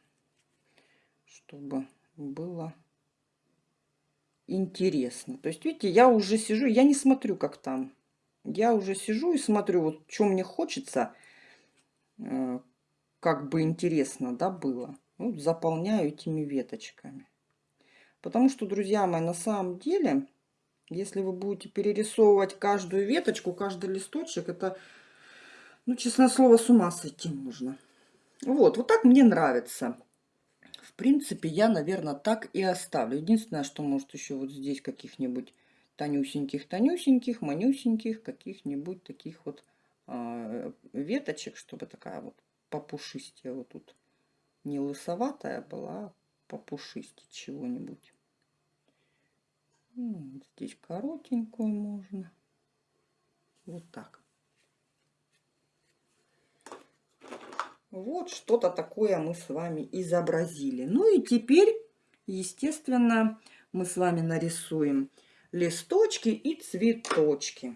чтобы было интересно. То есть, видите, я уже сижу, я не смотрю, как там. Я уже сижу и смотрю, вот что мне хочется, э, как бы интересно, да, было. Вот заполняю этими веточками. Потому что, друзья мои, на самом деле, если вы будете перерисовывать каждую веточку, каждый листочек, это, ну, честное слово, с ума сойти можно. Вот, вот так мне нравится. В принципе, я, наверное, так и оставлю. Единственное, что может еще вот здесь каких-нибудь тонюсеньких-тонюсеньких, манюсеньких, каких-нибудь таких вот э, веточек, чтобы такая вот попушистее вот тут не лысоватая была, попушистее чего-нибудь. Ну, здесь коротенькую можно. Вот так. Вот что-то такое мы с вами изобразили. Ну и теперь, естественно, мы с вами нарисуем листочки и цветочки.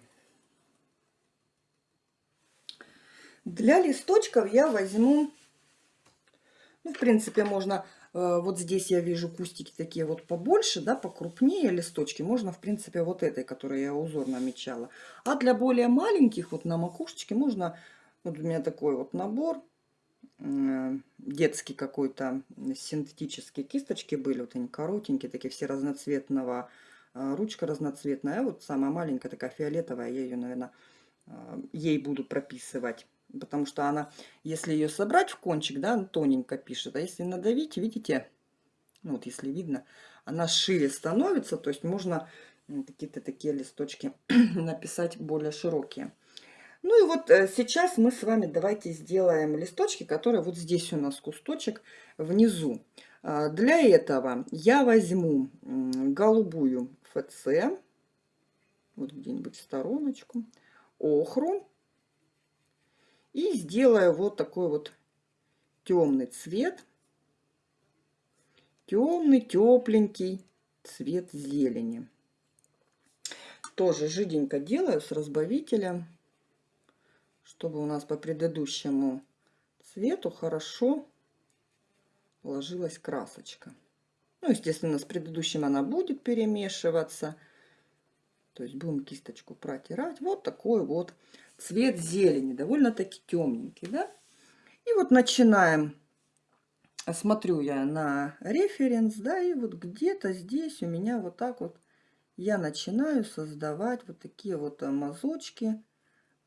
Для листочков я возьму, ну, в принципе, можно, вот здесь я вижу кустики такие вот побольше, да, покрупнее листочки. Можно, в принципе, вот этой, которую я узор намечала. А для более маленьких, вот на макушечке, можно, вот у меня такой вот набор, э, детский какой-то, синтетические кисточки были, вот они коротенькие, такие все разноцветного, э, ручка разноцветная, а вот самая маленькая такая фиолетовая, я ее, наверное, ей буду прописывать потому что она, если ее собрать в кончик, да, тоненько пишет, а если надавить, видите, ну вот если видно, она шире становится, то есть можно какие-то такие листочки написать более широкие. Ну и вот э, сейчас мы с вами давайте сделаем листочки, которые вот здесь у нас кусточек внизу. А, для этого я возьму голубую ФЦ, вот где-нибудь стороночку, охру, и сделаю вот такой вот темный цвет. Темный, тепленький цвет зелени. Тоже жиденько делаю с разбавителем, чтобы у нас по предыдущему цвету хорошо ложилась красочка. Ну, естественно, с предыдущим она будет перемешиваться. То есть будем кисточку протирать. Вот такой вот цвет зелени, довольно-таки темненький, да? И вот начинаем, смотрю я на референс, да, и вот где-то здесь у меня вот так вот я начинаю создавать вот такие вот мазочки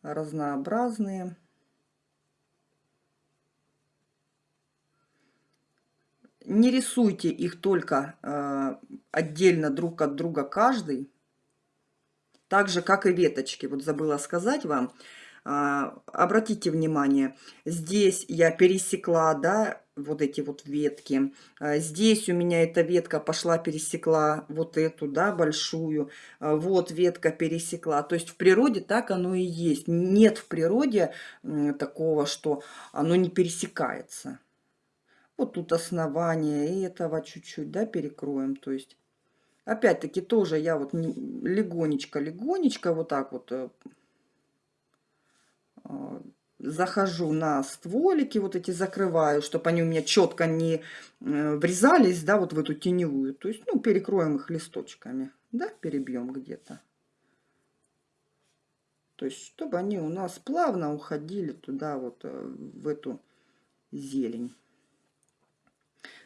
разнообразные. Не рисуйте их только э, отдельно друг от друга каждый, так же, как и веточки. Вот забыла сказать вам. А, обратите внимание, здесь я пересекла, да, вот эти вот ветки. А, здесь у меня эта ветка пошла, пересекла вот эту, да, большую. А, вот ветка пересекла. То есть в природе так оно и есть. Нет в природе такого, что оно не пересекается. Вот тут основание этого чуть-чуть, да, перекроем. То есть Опять-таки тоже я вот легонечко-легонечко вот так вот э, а, захожу на стволики, вот эти закрываю, чтобы они у меня четко не э, врезались, да, вот в эту теневую. То есть, ну, перекроем их листочками, да, перебьем где-то. То есть, чтобы они у нас плавно уходили туда, вот, э, в эту зелень.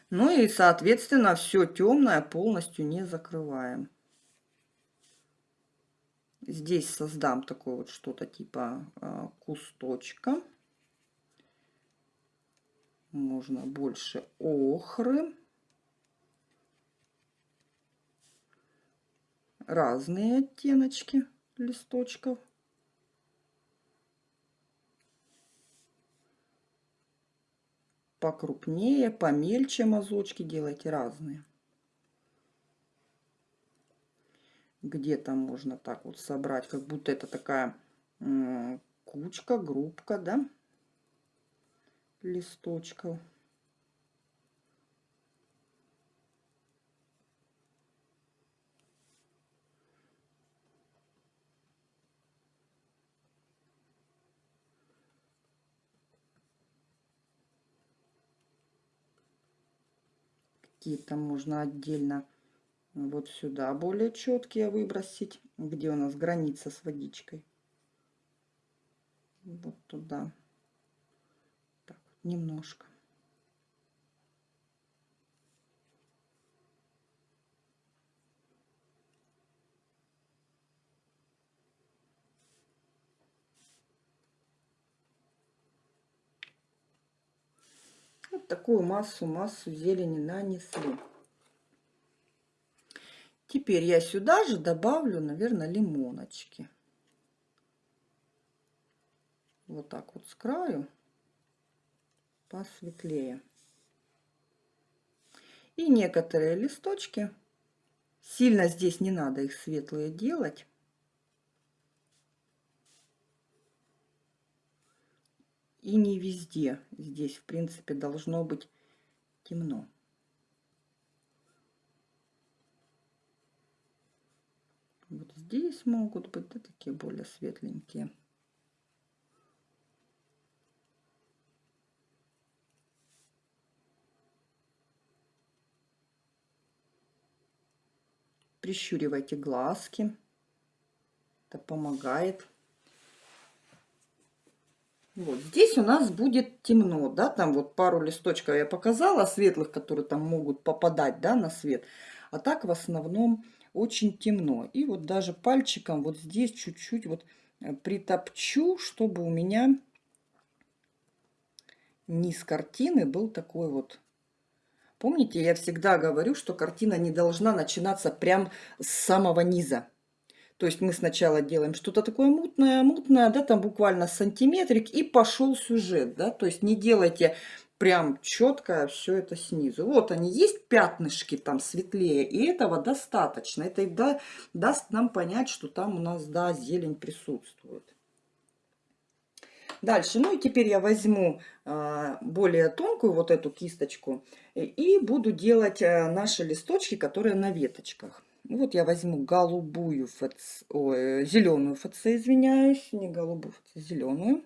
Ну и, соответственно, все темное полностью не закрываем. Здесь создам такое вот что-то типа э, кусточка. Можно больше охры. Разные оттеночки листочков. Покрупнее, помельче мазочки делайте разные. Где-то можно так вот собрать, как будто это такая кучка, группка, да, листочков. Какие-то можно отдельно Вот сюда более четкие выбросить, где у нас граница с водичкой. Вот туда. Так, немножко. Вот такую массу, массу зелени нанесли. Теперь я сюда же добавлю, наверное, лимоночки. Вот так вот с краю посветлее. И некоторые листочки, сильно здесь не надо их светлые делать. И не везде. Здесь, в принципе, должно быть темно. Вот здесь могут быть да, такие более светленькие. Прищуривайте глазки. Это помогает. Вот здесь у нас будет темно, да, там вот пару листочков я показала, светлых, которые там могут попадать, да, на свет. А так в основном очень темно. И вот даже пальчиком вот здесь чуть-чуть вот э, притопчу, чтобы у меня низ картины был такой вот. Помните, я всегда говорю, что картина не должна начинаться прям с самого низа. То есть мы сначала делаем что-то такое мутное, мутное, да, там буквально сантиметрик, и пошел сюжет, да. То есть не делайте прям четко все это снизу. Вот они, есть пятнышки там светлее, и этого достаточно. Это и да, даст нам понять, что там у нас, да, зелень присутствует. Дальше, ну и теперь я возьму а, более тонкую вот эту кисточку и буду делать а, наши листочки, которые на веточках. Вот я возьму голубую ФЦ, ой, зеленую ФЦ, извиняюсь, не голубую, зеленую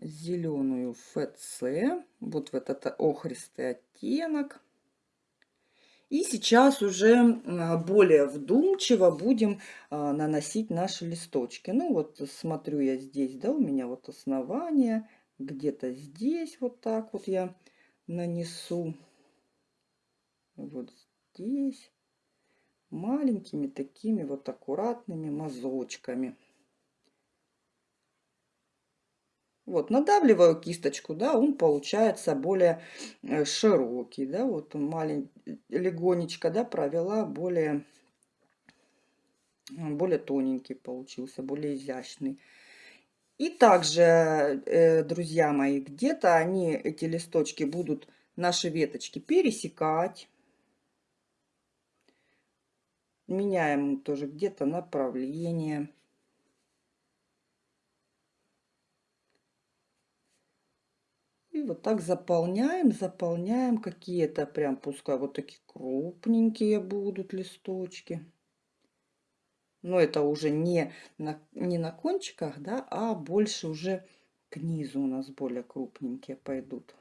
зеленую ФЦ, вот в этот охристый оттенок. И сейчас уже более вдумчиво будем а, наносить наши листочки. Ну вот смотрю я здесь, да, у меня вот основание, где-то здесь вот так вот я нанесу. Вот здесь маленькими такими вот аккуратными мазочками. Вот, надавливаю кисточку, да, он получается более э, широкий, да, вот маленький, легонечко, да, провела более, более тоненький получился, более изящный. И также, э, друзья мои, где-то они, эти листочки, будут наши веточки пересекать. Меняем тоже где-то направление. И вот так заполняем, заполняем какие-то прям, пускай вот такие крупненькие будут листочки. Но это уже не на, не на кончиках, да, а больше уже к низу у нас более крупненькие пойдут.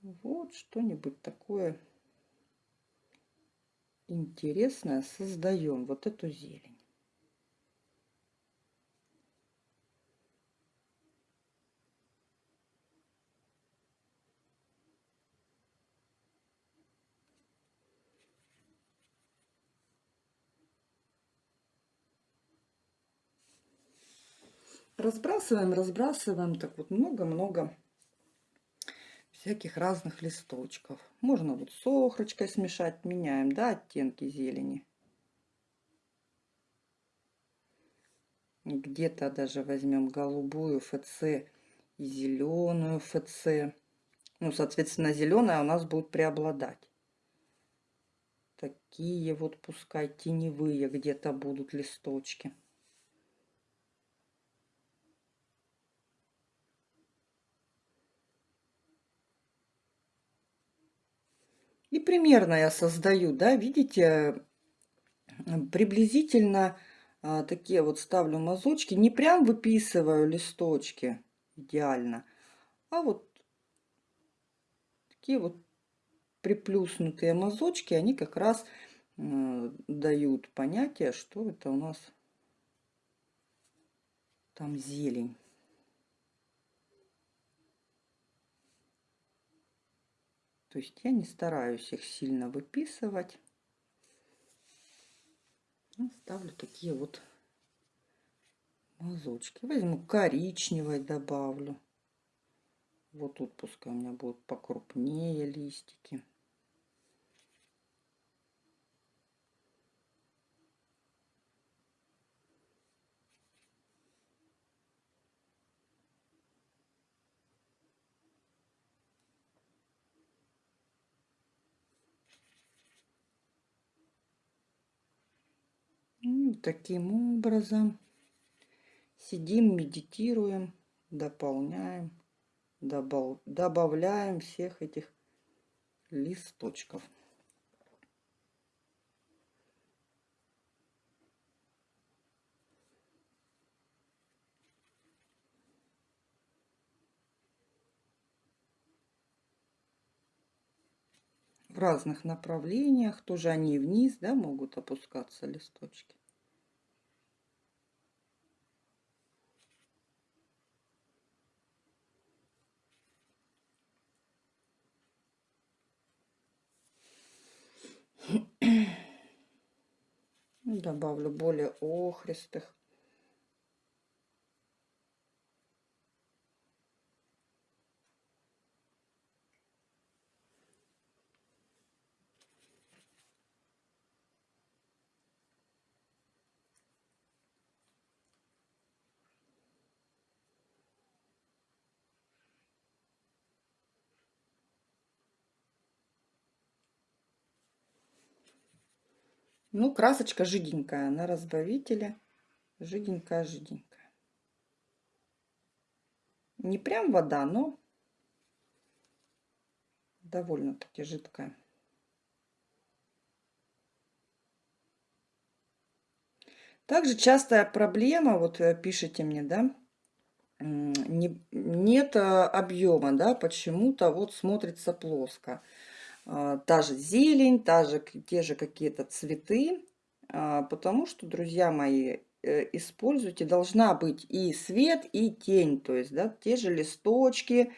Вот что-нибудь такое интересное создаем. Вот эту зелень. разбрасываем, разбрасываем так вот много-много всяких разных листочков. Можно вот с охрочкой смешать, меняем, да, оттенки зелени. Где-то даже возьмем голубую ФЦ и зеленую ФЦ. Ну, соответственно, зеленая у нас будет преобладать. Такие вот пускай теневые где-то будут листочки. Примерно я создаю, да, видите, приблизительно а, такие вот ставлю мазочки. Не прям выписываю листочки идеально, а вот такие вот приплюснутые мазочки, они как раз э, дают понятие, что это у нас там зелень. То есть я не стараюсь их сильно выписывать. Ставлю такие вот мазочки. Возьму коричневой добавлю. Вот тут пускай у меня будут покрупнее листики. И таким образом сидим, медитируем, дополняем, добав, добавляем всех этих листочков. в разных направлениях, тоже они вниз, да, могут опускаться листочки. Добавлю более охристых. Ну, красочка жиденькая на разбавителе. Жиденькая-жиденькая. Не прям вода, но довольно-таки жидкая. Также частая проблема, вот э, пишите мне, да, не, нет э, объема, да, почему-то вот смотрится плоско. А, та же зелень, та же, те же какие-то цветы, а, потому что, друзья мои, э, используйте, должна быть и свет, и тень, то есть, да, те же листочки,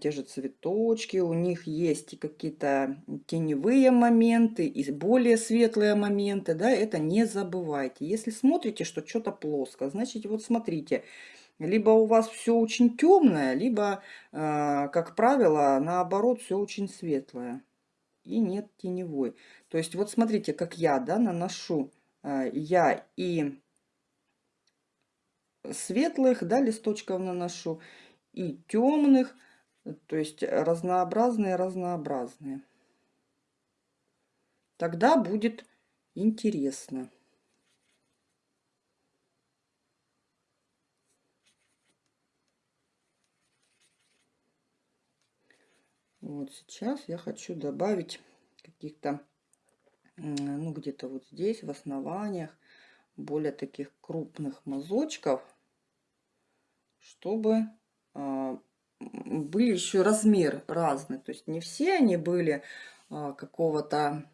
те же цветочки, у них есть какие-то теневые моменты и более светлые моменты, да, это не забывайте. Если смотрите, что что-то плоско, значит, вот смотрите, либо у вас все очень темное, либо, э, как правило, наоборот, все очень светлое. И нет теневой. То есть вот смотрите, как я да, наношу. Э, я и светлых да, листочков наношу, и темных. То есть разнообразные-разнообразные. Тогда будет интересно. Вот сейчас я хочу добавить каких-то, ну где-то вот здесь, в основаниях, более таких крупных мазочков, чтобы э, были еще размер разный. То есть не все они были э, какого-то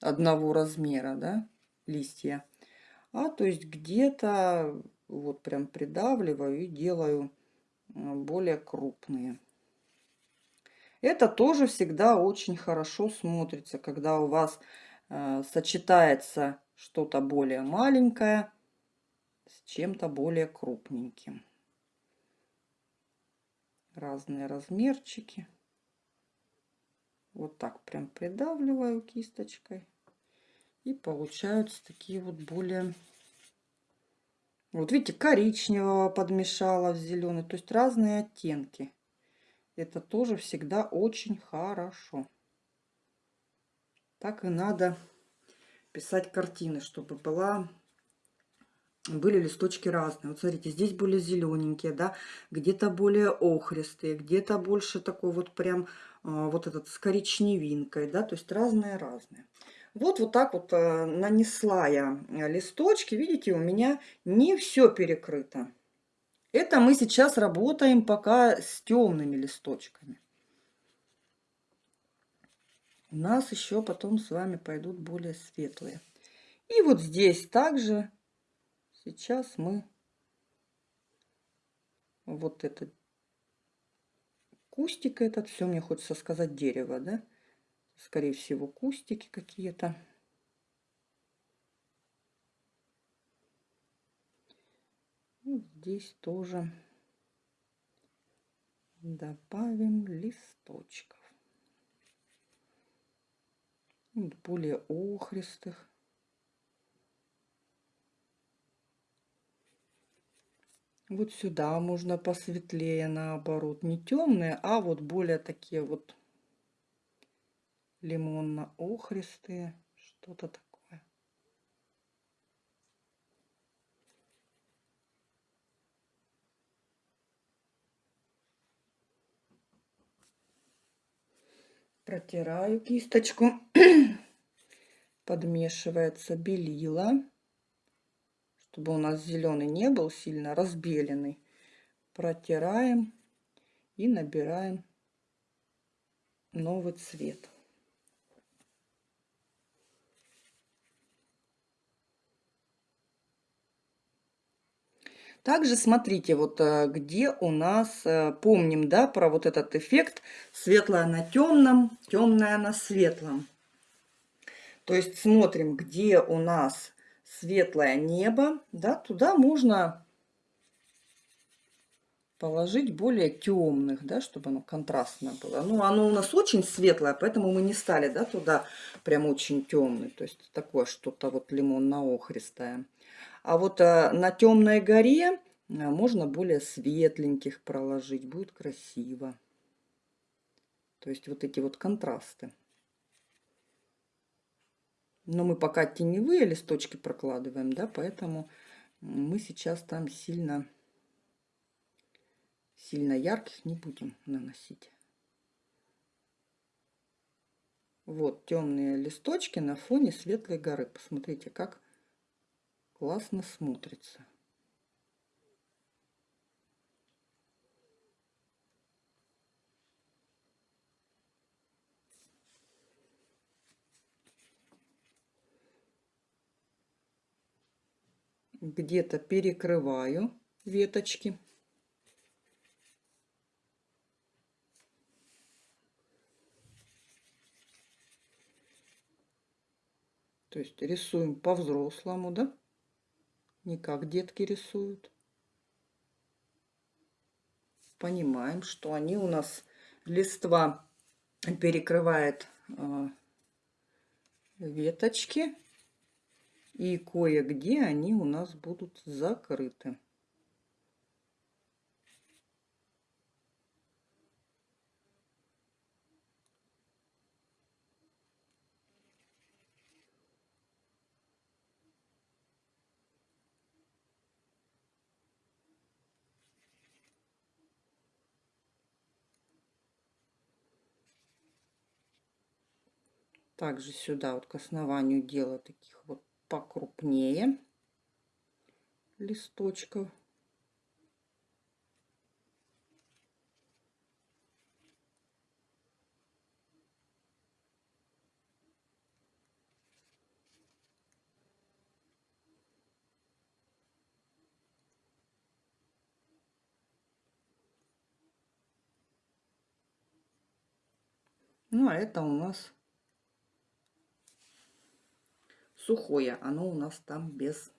одного размера, да, листья. А то есть где-то вот прям придавливаю и делаю более крупные. Это тоже всегда очень хорошо смотрится, когда у вас э, сочетается что-то более маленькое с чем-то более крупненьким. Разные размерчики. Вот так прям придавливаю кисточкой. И получаются такие вот более... Вот видите, коричневого подмешала в зеленый. То есть разные оттенки. Это тоже всегда очень хорошо. Так и надо писать картины, чтобы была были листочки разные. Вот смотрите, здесь более зелененькие, да, где-то более охристые, где-то больше такой вот прям а, вот этот с коричневинкой, да, то есть разные-разные. Вот вот так вот а, нанесла я листочки, видите, у меня не все перекрыто. Это мы сейчас работаем пока с темными листочками. у нас еще потом с вами пойдут более светлые. И вот здесь также сейчас мы вот этот кустик этот, все мне хочется сказать дерево, да? Скорее всего, кустики какие-то. Здесь тоже добавим листочков. Более охристых. Вот сюда можно посветлее, наоборот, не темные, а вот более такие вот лимонно-охристые, что-то такое. Протираю кисточку, подмешивается белила чтобы у нас зеленый не был сильно разбеленный. Протираем и набираем новый цвет. Также смотрите, вот э, где у нас, э, помним, да, про вот этот эффект светлое на темном, темное на светлом. То есть смотрим, где у нас светлое небо, да, туда можно положить более темных, да, чтобы оно контрастно было. Ну, оно у нас очень светлое, поэтому мы не стали, да, туда прям очень темный. То есть такое что-то вот лимонно-охристое. А вот а, на темной горе а, можно более светленьких проложить, будет красиво. То есть вот эти вот контрасты. Но мы пока теневые листочки прокладываем, да, поэтому мы сейчас там сильно, сильно ярких не будем наносить. Вот темные листочки на фоне светлой горы. Посмотрите, как классно смотрится. где-то перекрываю веточки. То есть рисуем по-взрослому, да? Не как детки рисуют. Понимаем, что они у нас листва перекрывает э, веточки и кое-где они у нас будут закрыты. Также сюда вот к основанию делаю таких вот покрупнее листочков. Ну, а это у нас сухое. Оно у нас там без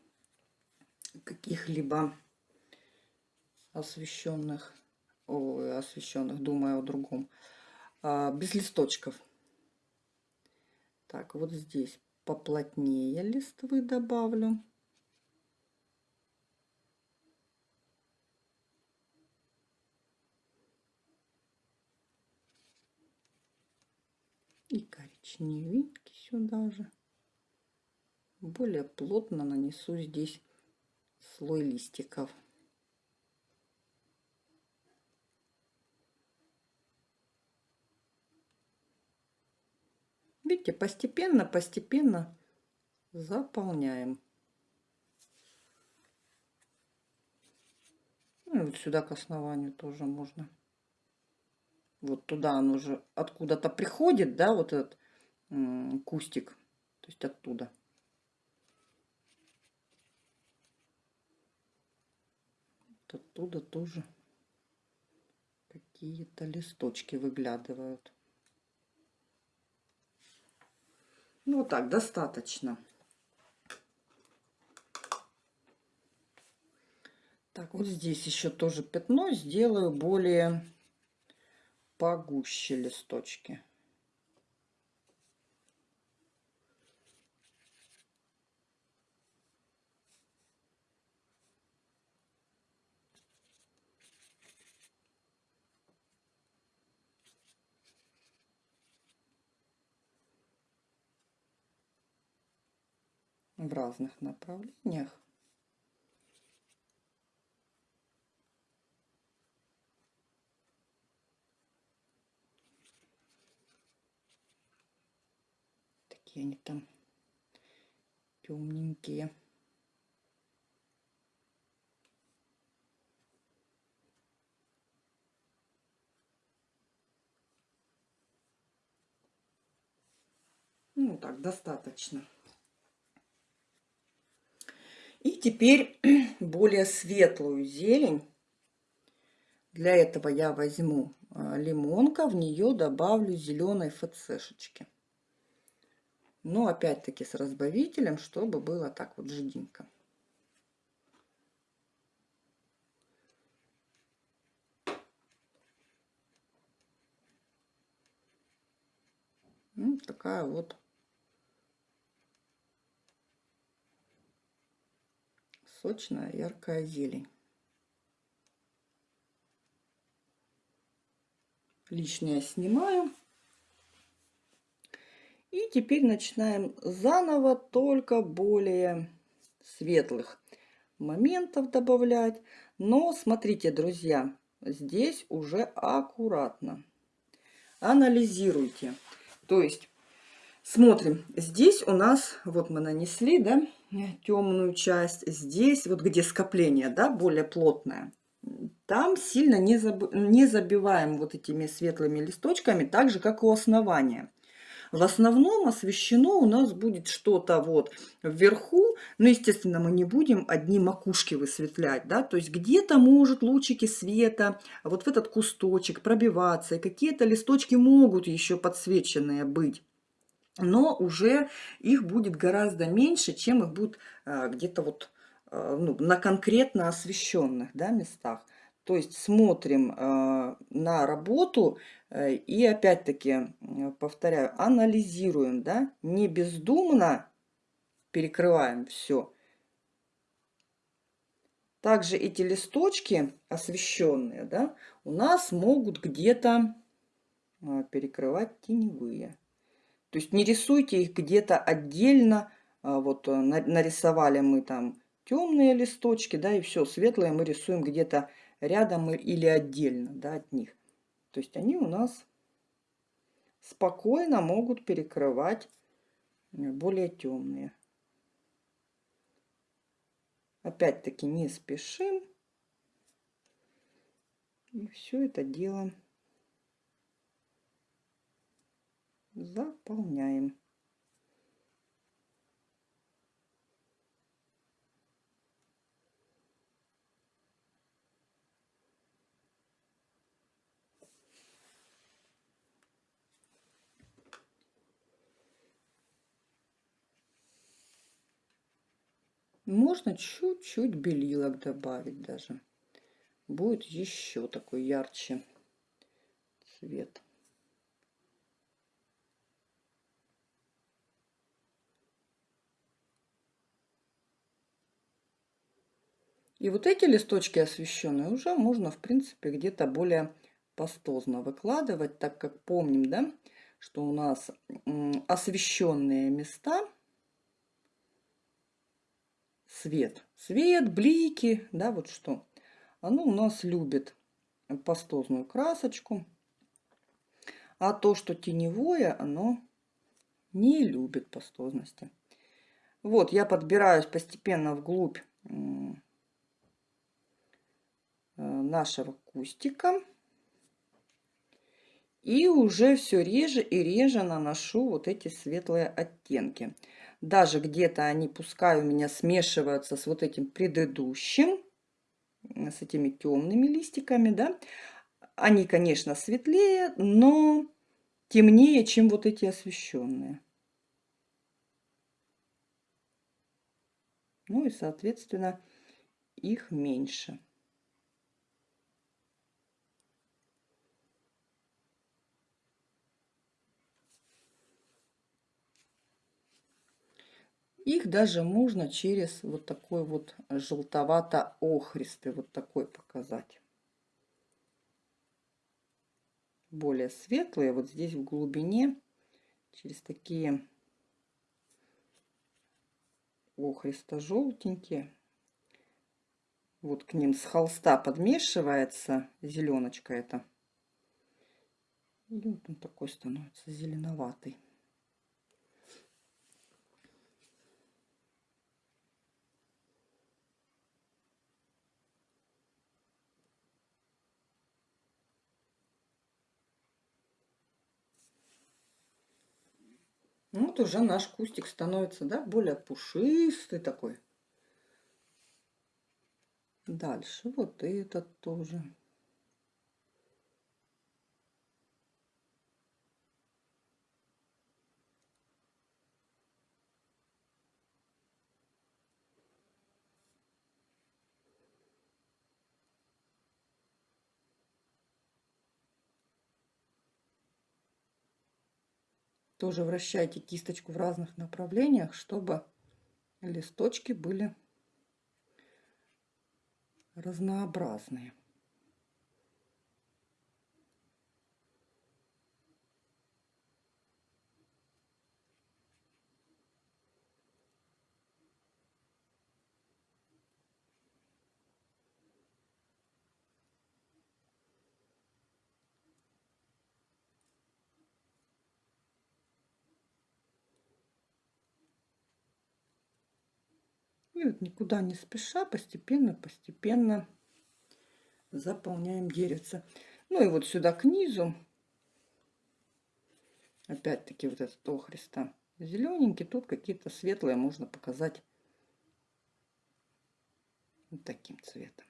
каких-либо освещенных, освещенных, думаю о другом, а, без листочков. Так, вот здесь поплотнее листвы добавлю. И коричневенький сюда же более плотно нанесу здесь слой листиков. Видите, постепенно, постепенно заполняем. Ну, и вот сюда к основанию тоже можно. Вот туда он уже откуда-то приходит, да, вот этот кустик, то есть оттуда. Оттуда тоже какие-то листочки выглядывают. Ну, вот так, достаточно. Так, вот здесь еще тоже пятно. Сделаю более погуще листочки. В разных направлениях. Такие они там темненькие. Ну так, достаточно. И теперь более светлую зелень. Для этого я возьму а, лимонка, в нее добавлю зеленой ФЦшечки. Но опять-таки с разбавителем, чтобы было так вот жиденько. Ну, такая вот сочная яркая зелень. Лишнее снимаю. И теперь начинаем заново, только более светлых моментов добавлять. Но смотрите, друзья, здесь уже аккуратно. Анализируйте. То есть смотрим, здесь у нас, вот мы нанесли, да, темную часть. Здесь, вот где скопление, да, более плотное, там сильно не, заб... не забиваем вот этими светлыми листочками, так же, как у основания. В основном освещено у нас будет что-то вот вверху, но, естественно, мы не будем одни макушки высветлять, да, то есть где-то может лучики света вот в этот кусточек пробиваться, и какие-то листочки могут еще подсвеченные быть но уже их будет гораздо меньше, чем их будет а, где-то вот а, ну, на конкретно освещенных да, местах. То есть смотрим э, на работу э, и опять-таки, повторяю, анализируем, да, не бездумно перекрываем все. Также эти листочки освещенные, да, у нас могут где-то э, перекрывать теневые. То есть не рисуйте их где-то отдельно. А, вот э, нарисовали мы там темные листочки, да, и все, светлые мы рисуем где-то рядом или отдельно, да, от них. То есть они у нас спокойно могут перекрывать э, более темные. Опять-таки не спешим. И все это дело заполняем. Можно чуть-чуть белилок добавить даже. Будет еще такой ярче цвет. И вот эти листочки освещенные уже можно, в принципе, где-то более пастозно выкладывать, так как помним, да, что у нас освещенные места, свет, свет, блики, да, вот что, оно у нас любит пастозную красочку, а то, что теневое, оно не любит пастозности. Вот, я подбираюсь постепенно вглубь нашего кустика. И уже все реже и реже наношу вот эти светлые оттенки. Даже где-то они, пускай у меня смешиваются с вот этим предыдущим, с этими темными листиками, да. Они, конечно, светлее, но темнее, чем вот эти освещенные. Ну и, соответственно, их меньше. Их даже можно через вот такой вот желтовато-охристый, вот такой показать. Более светлые, вот здесь в глубине, через такие охристо-желтенькие. Вот к ним с холста подмешивается зеленочка эта. И вот он такой становится зеленоватый. Вот уже наш кустик становится, да, более пушистый такой. Дальше вот этот тоже. Тоже вращайте кисточку в разных направлениях, чтобы листочки были разнообразные. И вот никуда не спеша, постепенно, постепенно заполняем деревце. Ну и вот сюда к низу, опять-таки вот этот охриста зелененький, тут какие-то светлые можно показать вот таким цветом.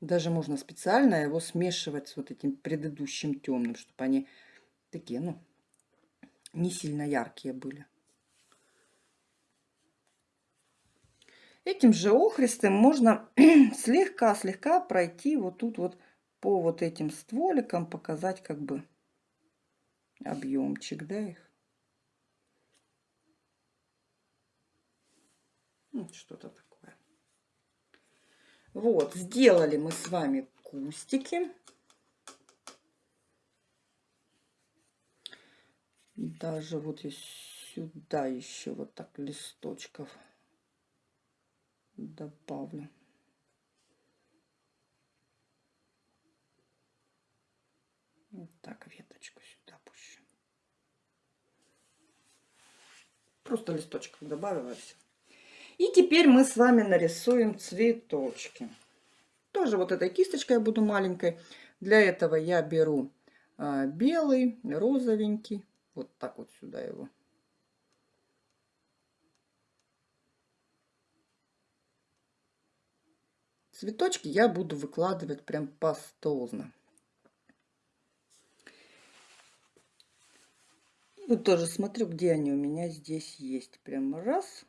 Даже можно специально его смешивать с вот этим предыдущим темным, чтобы они такие, ну, не сильно яркие были. Этим же охристым можно слегка-слегка пройти вот тут вот по вот этим стволикам, показать как бы объемчик, да, их. Ну, что-то такое. Вот, сделали мы с вами кустики. Даже вот и сюда еще вот так листочков добавлю. Вот так веточку сюда пущу. Просто листочков добавила все. И теперь мы с вами нарисуем цветочки. Тоже вот этой кисточкой я буду маленькой. Для этого я беру а, белый, розовенький. Вот так вот сюда его Цветочки я буду выкладывать прям пастозно. Вот тоже смотрю, где они у меня здесь есть. Прям раз.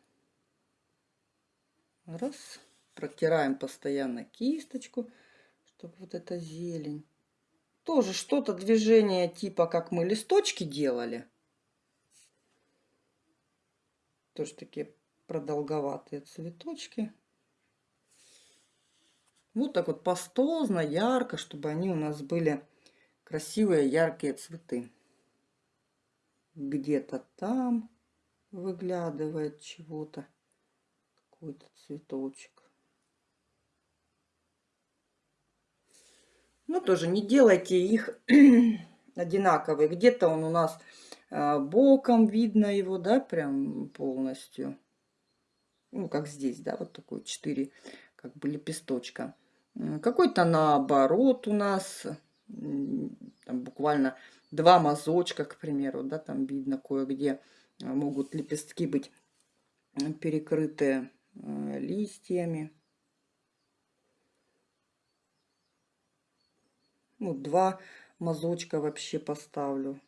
Раз. Протираем постоянно кисточку, чтобы вот эта зелень. Тоже что-то движение типа, как мы листочки делали. Тоже такие продолговатые цветочки. Вот так вот пастозно, ярко, чтобы они у нас были красивые, яркие цветы. Где-то там выглядывает чего-то, какой-то цветочек. Ну, тоже не делайте их одинаковые. Где-то он у нас а, боком видно его, да, прям полностью. Ну, как здесь, да, вот такой 4 как бы лепесточка. Какой-то наоборот у нас буквально два мазочка, к примеру, да, там видно кое-где э, могут лепестки быть перекрыты э, листьями. Ну, два мазочка вообще поставлю.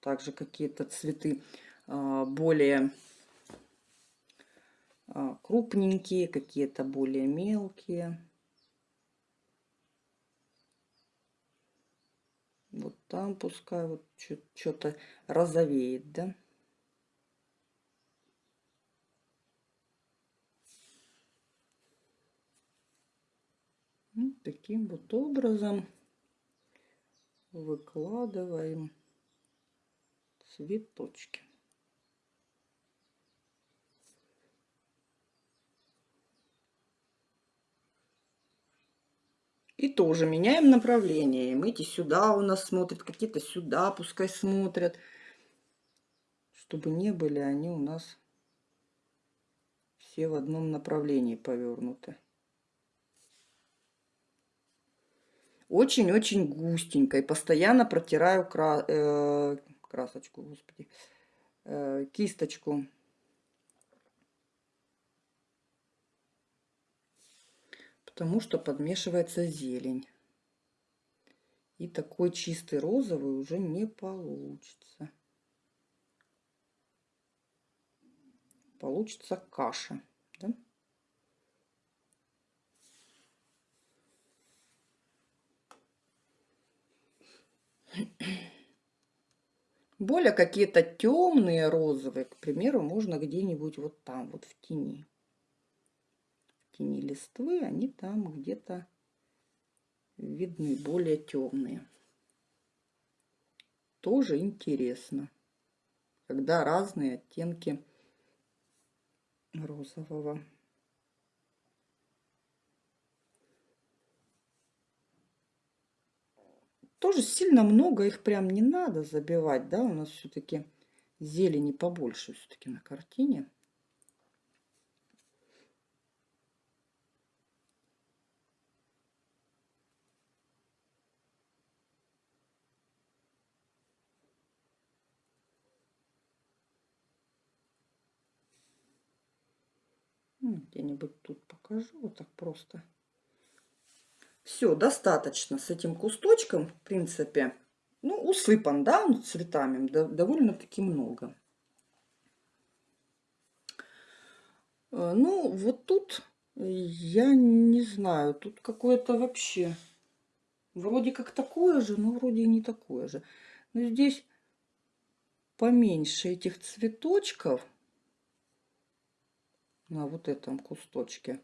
Также какие-то цветы а, более крупненькие, какие-то более мелкие. Вот там пускай вот что-то розовеет, да? Вот таким вот образом выкладываем цветочки. И тоже меняем направление. Эти сюда у нас смотрят, какие-то сюда пускай смотрят. Чтобы не были они у нас все в одном направлении повернуты. Очень-очень густенько. И постоянно протираю кра э красочку, господи, э кисточку. Потому что подмешивается зелень. И такой чистый розовый уже не получится. Получится каша. Да? Более какие-то темные розовые, к примеру, можно где-нибудь вот там, вот в тени тени листвы, они там где-то видны, более темные. Тоже интересно, когда разные оттенки розового. Тоже сильно много их прям не надо забивать, да, у нас все-таки зелени побольше все-таки на картине. Где-нибудь тут покажу, вот так просто. Все, достаточно с этим кусточком, в принципе. Ну, усыпан, да, он цветами, довольно-таки много. Э, ну, вот тут, я не знаю, тут какое-то вообще, вроде как такое же, но вроде и не такое же. Но здесь поменьше этих цветочков на вот этом кусточке.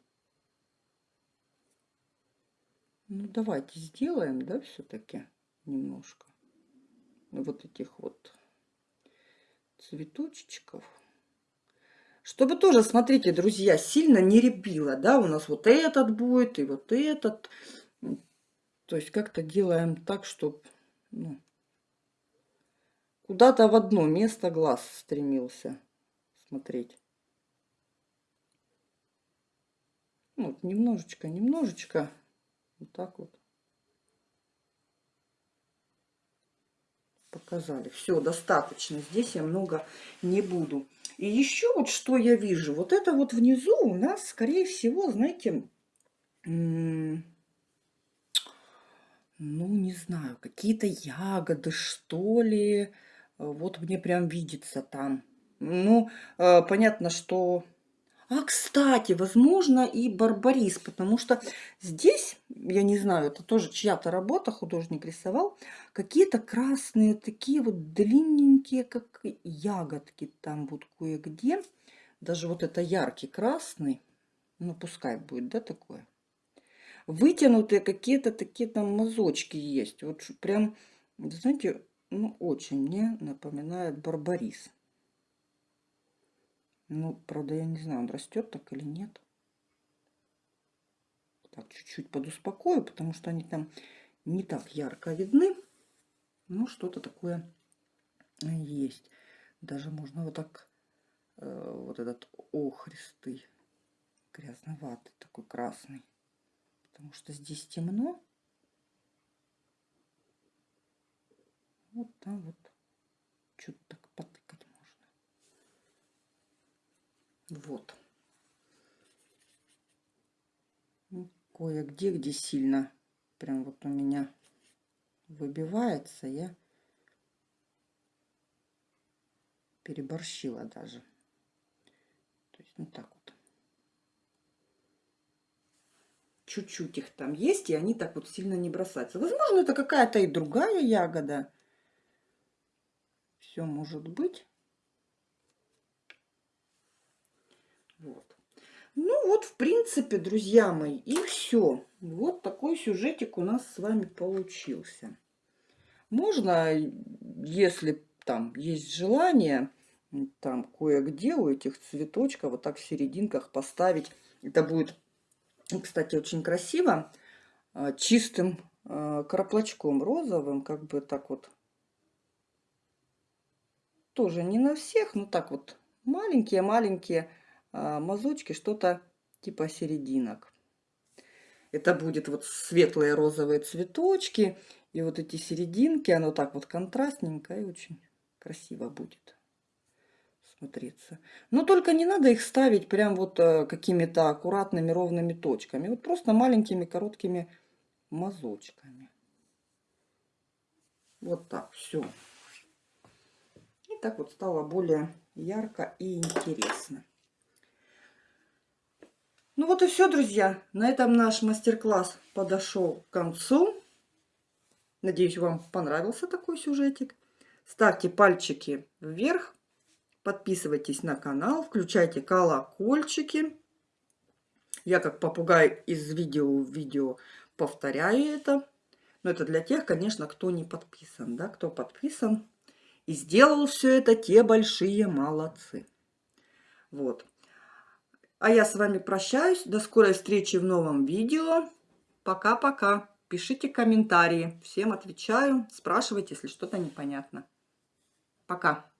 Ну, давайте сделаем, да, все-таки немножко. Вот этих вот цветочков. Чтобы тоже, смотрите, друзья, сильно не ребило, да, у нас вот этот будет и вот этот. То есть как-то делаем так, чтобы ну, куда-то в одно место глаз стремился смотреть. Вот немножечко, немножечко. Вот так вот. Показали. Все, достаточно. Здесь я много не буду. И еще вот что я вижу. Вот это вот внизу у нас, скорее всего, знаете, ну, не знаю, какие-то ягоды, что ли. Вот мне прям видится там. Ну, э, понятно, что а, кстати, возможно, и барбарис, потому что здесь, я не знаю, это тоже чья-то работа, художник рисовал, какие-то красные, такие вот длинненькие, как ягодки там вот кое-где. Даже вот это яркий красный, ну пускай будет, да, такое. Вытянутые какие-то такие там мазочки есть. Вот прям, знаете, ну очень мне напоминает барбарис. Ну, правда, я не знаю, он растет так или нет. Так, чуть-чуть подуспокою, потому что они там не так ярко видны. Ну, что-то такое э, есть. Даже можно вот так, э, вот этот охристый, грязноватый, такой красный. Потому что здесь темно. Вот там вот что-то Вот. Ну, Кое-где, где сильно прям вот у меня выбивается, я переборщила даже. То есть, ну так вот. Чуть-чуть их там есть, и они так вот сильно не бросаются. Возможно, это какая-то и другая ягода. Все может быть. Вот. Ну вот, в принципе, друзья мои, и все. Вот такой сюжетик у нас с вами получился. Можно, если там есть желание, там кое-где у этих цветочков вот так в серединках поставить. Это будет, кстати, очень красиво. А, чистым а, краплочком розовым, как бы так вот. Тоже не на всех, но так вот маленькие-маленькие мазочки, что-то типа серединок. Это будет вот светлые розовые цветочки. И вот эти серединки, оно так вот контрастненько и очень красиво будет смотреться. Но только не надо их ставить прям вот э, какими-то аккуратными ровными точками. Вот просто маленькими короткими мазочками. Вот так, все. И так вот стало более ярко и интересно. Ну вот и все, друзья. На этом наш мастер-класс подошел к концу. Надеюсь, вам понравился такой сюжетик. Ставьте пальчики вверх, подписывайтесь на канал, включайте колокольчики. Я как попугай из видео в видео повторяю это. Но это для тех, конечно, кто не подписан. Да? Кто подписан и сделал все это, те большие молодцы. Вот. А я с вами прощаюсь. До скорой встречи в новом видео. Пока-пока. Пишите комментарии. Всем отвечаю. Спрашивайте, если что-то непонятно. Пока.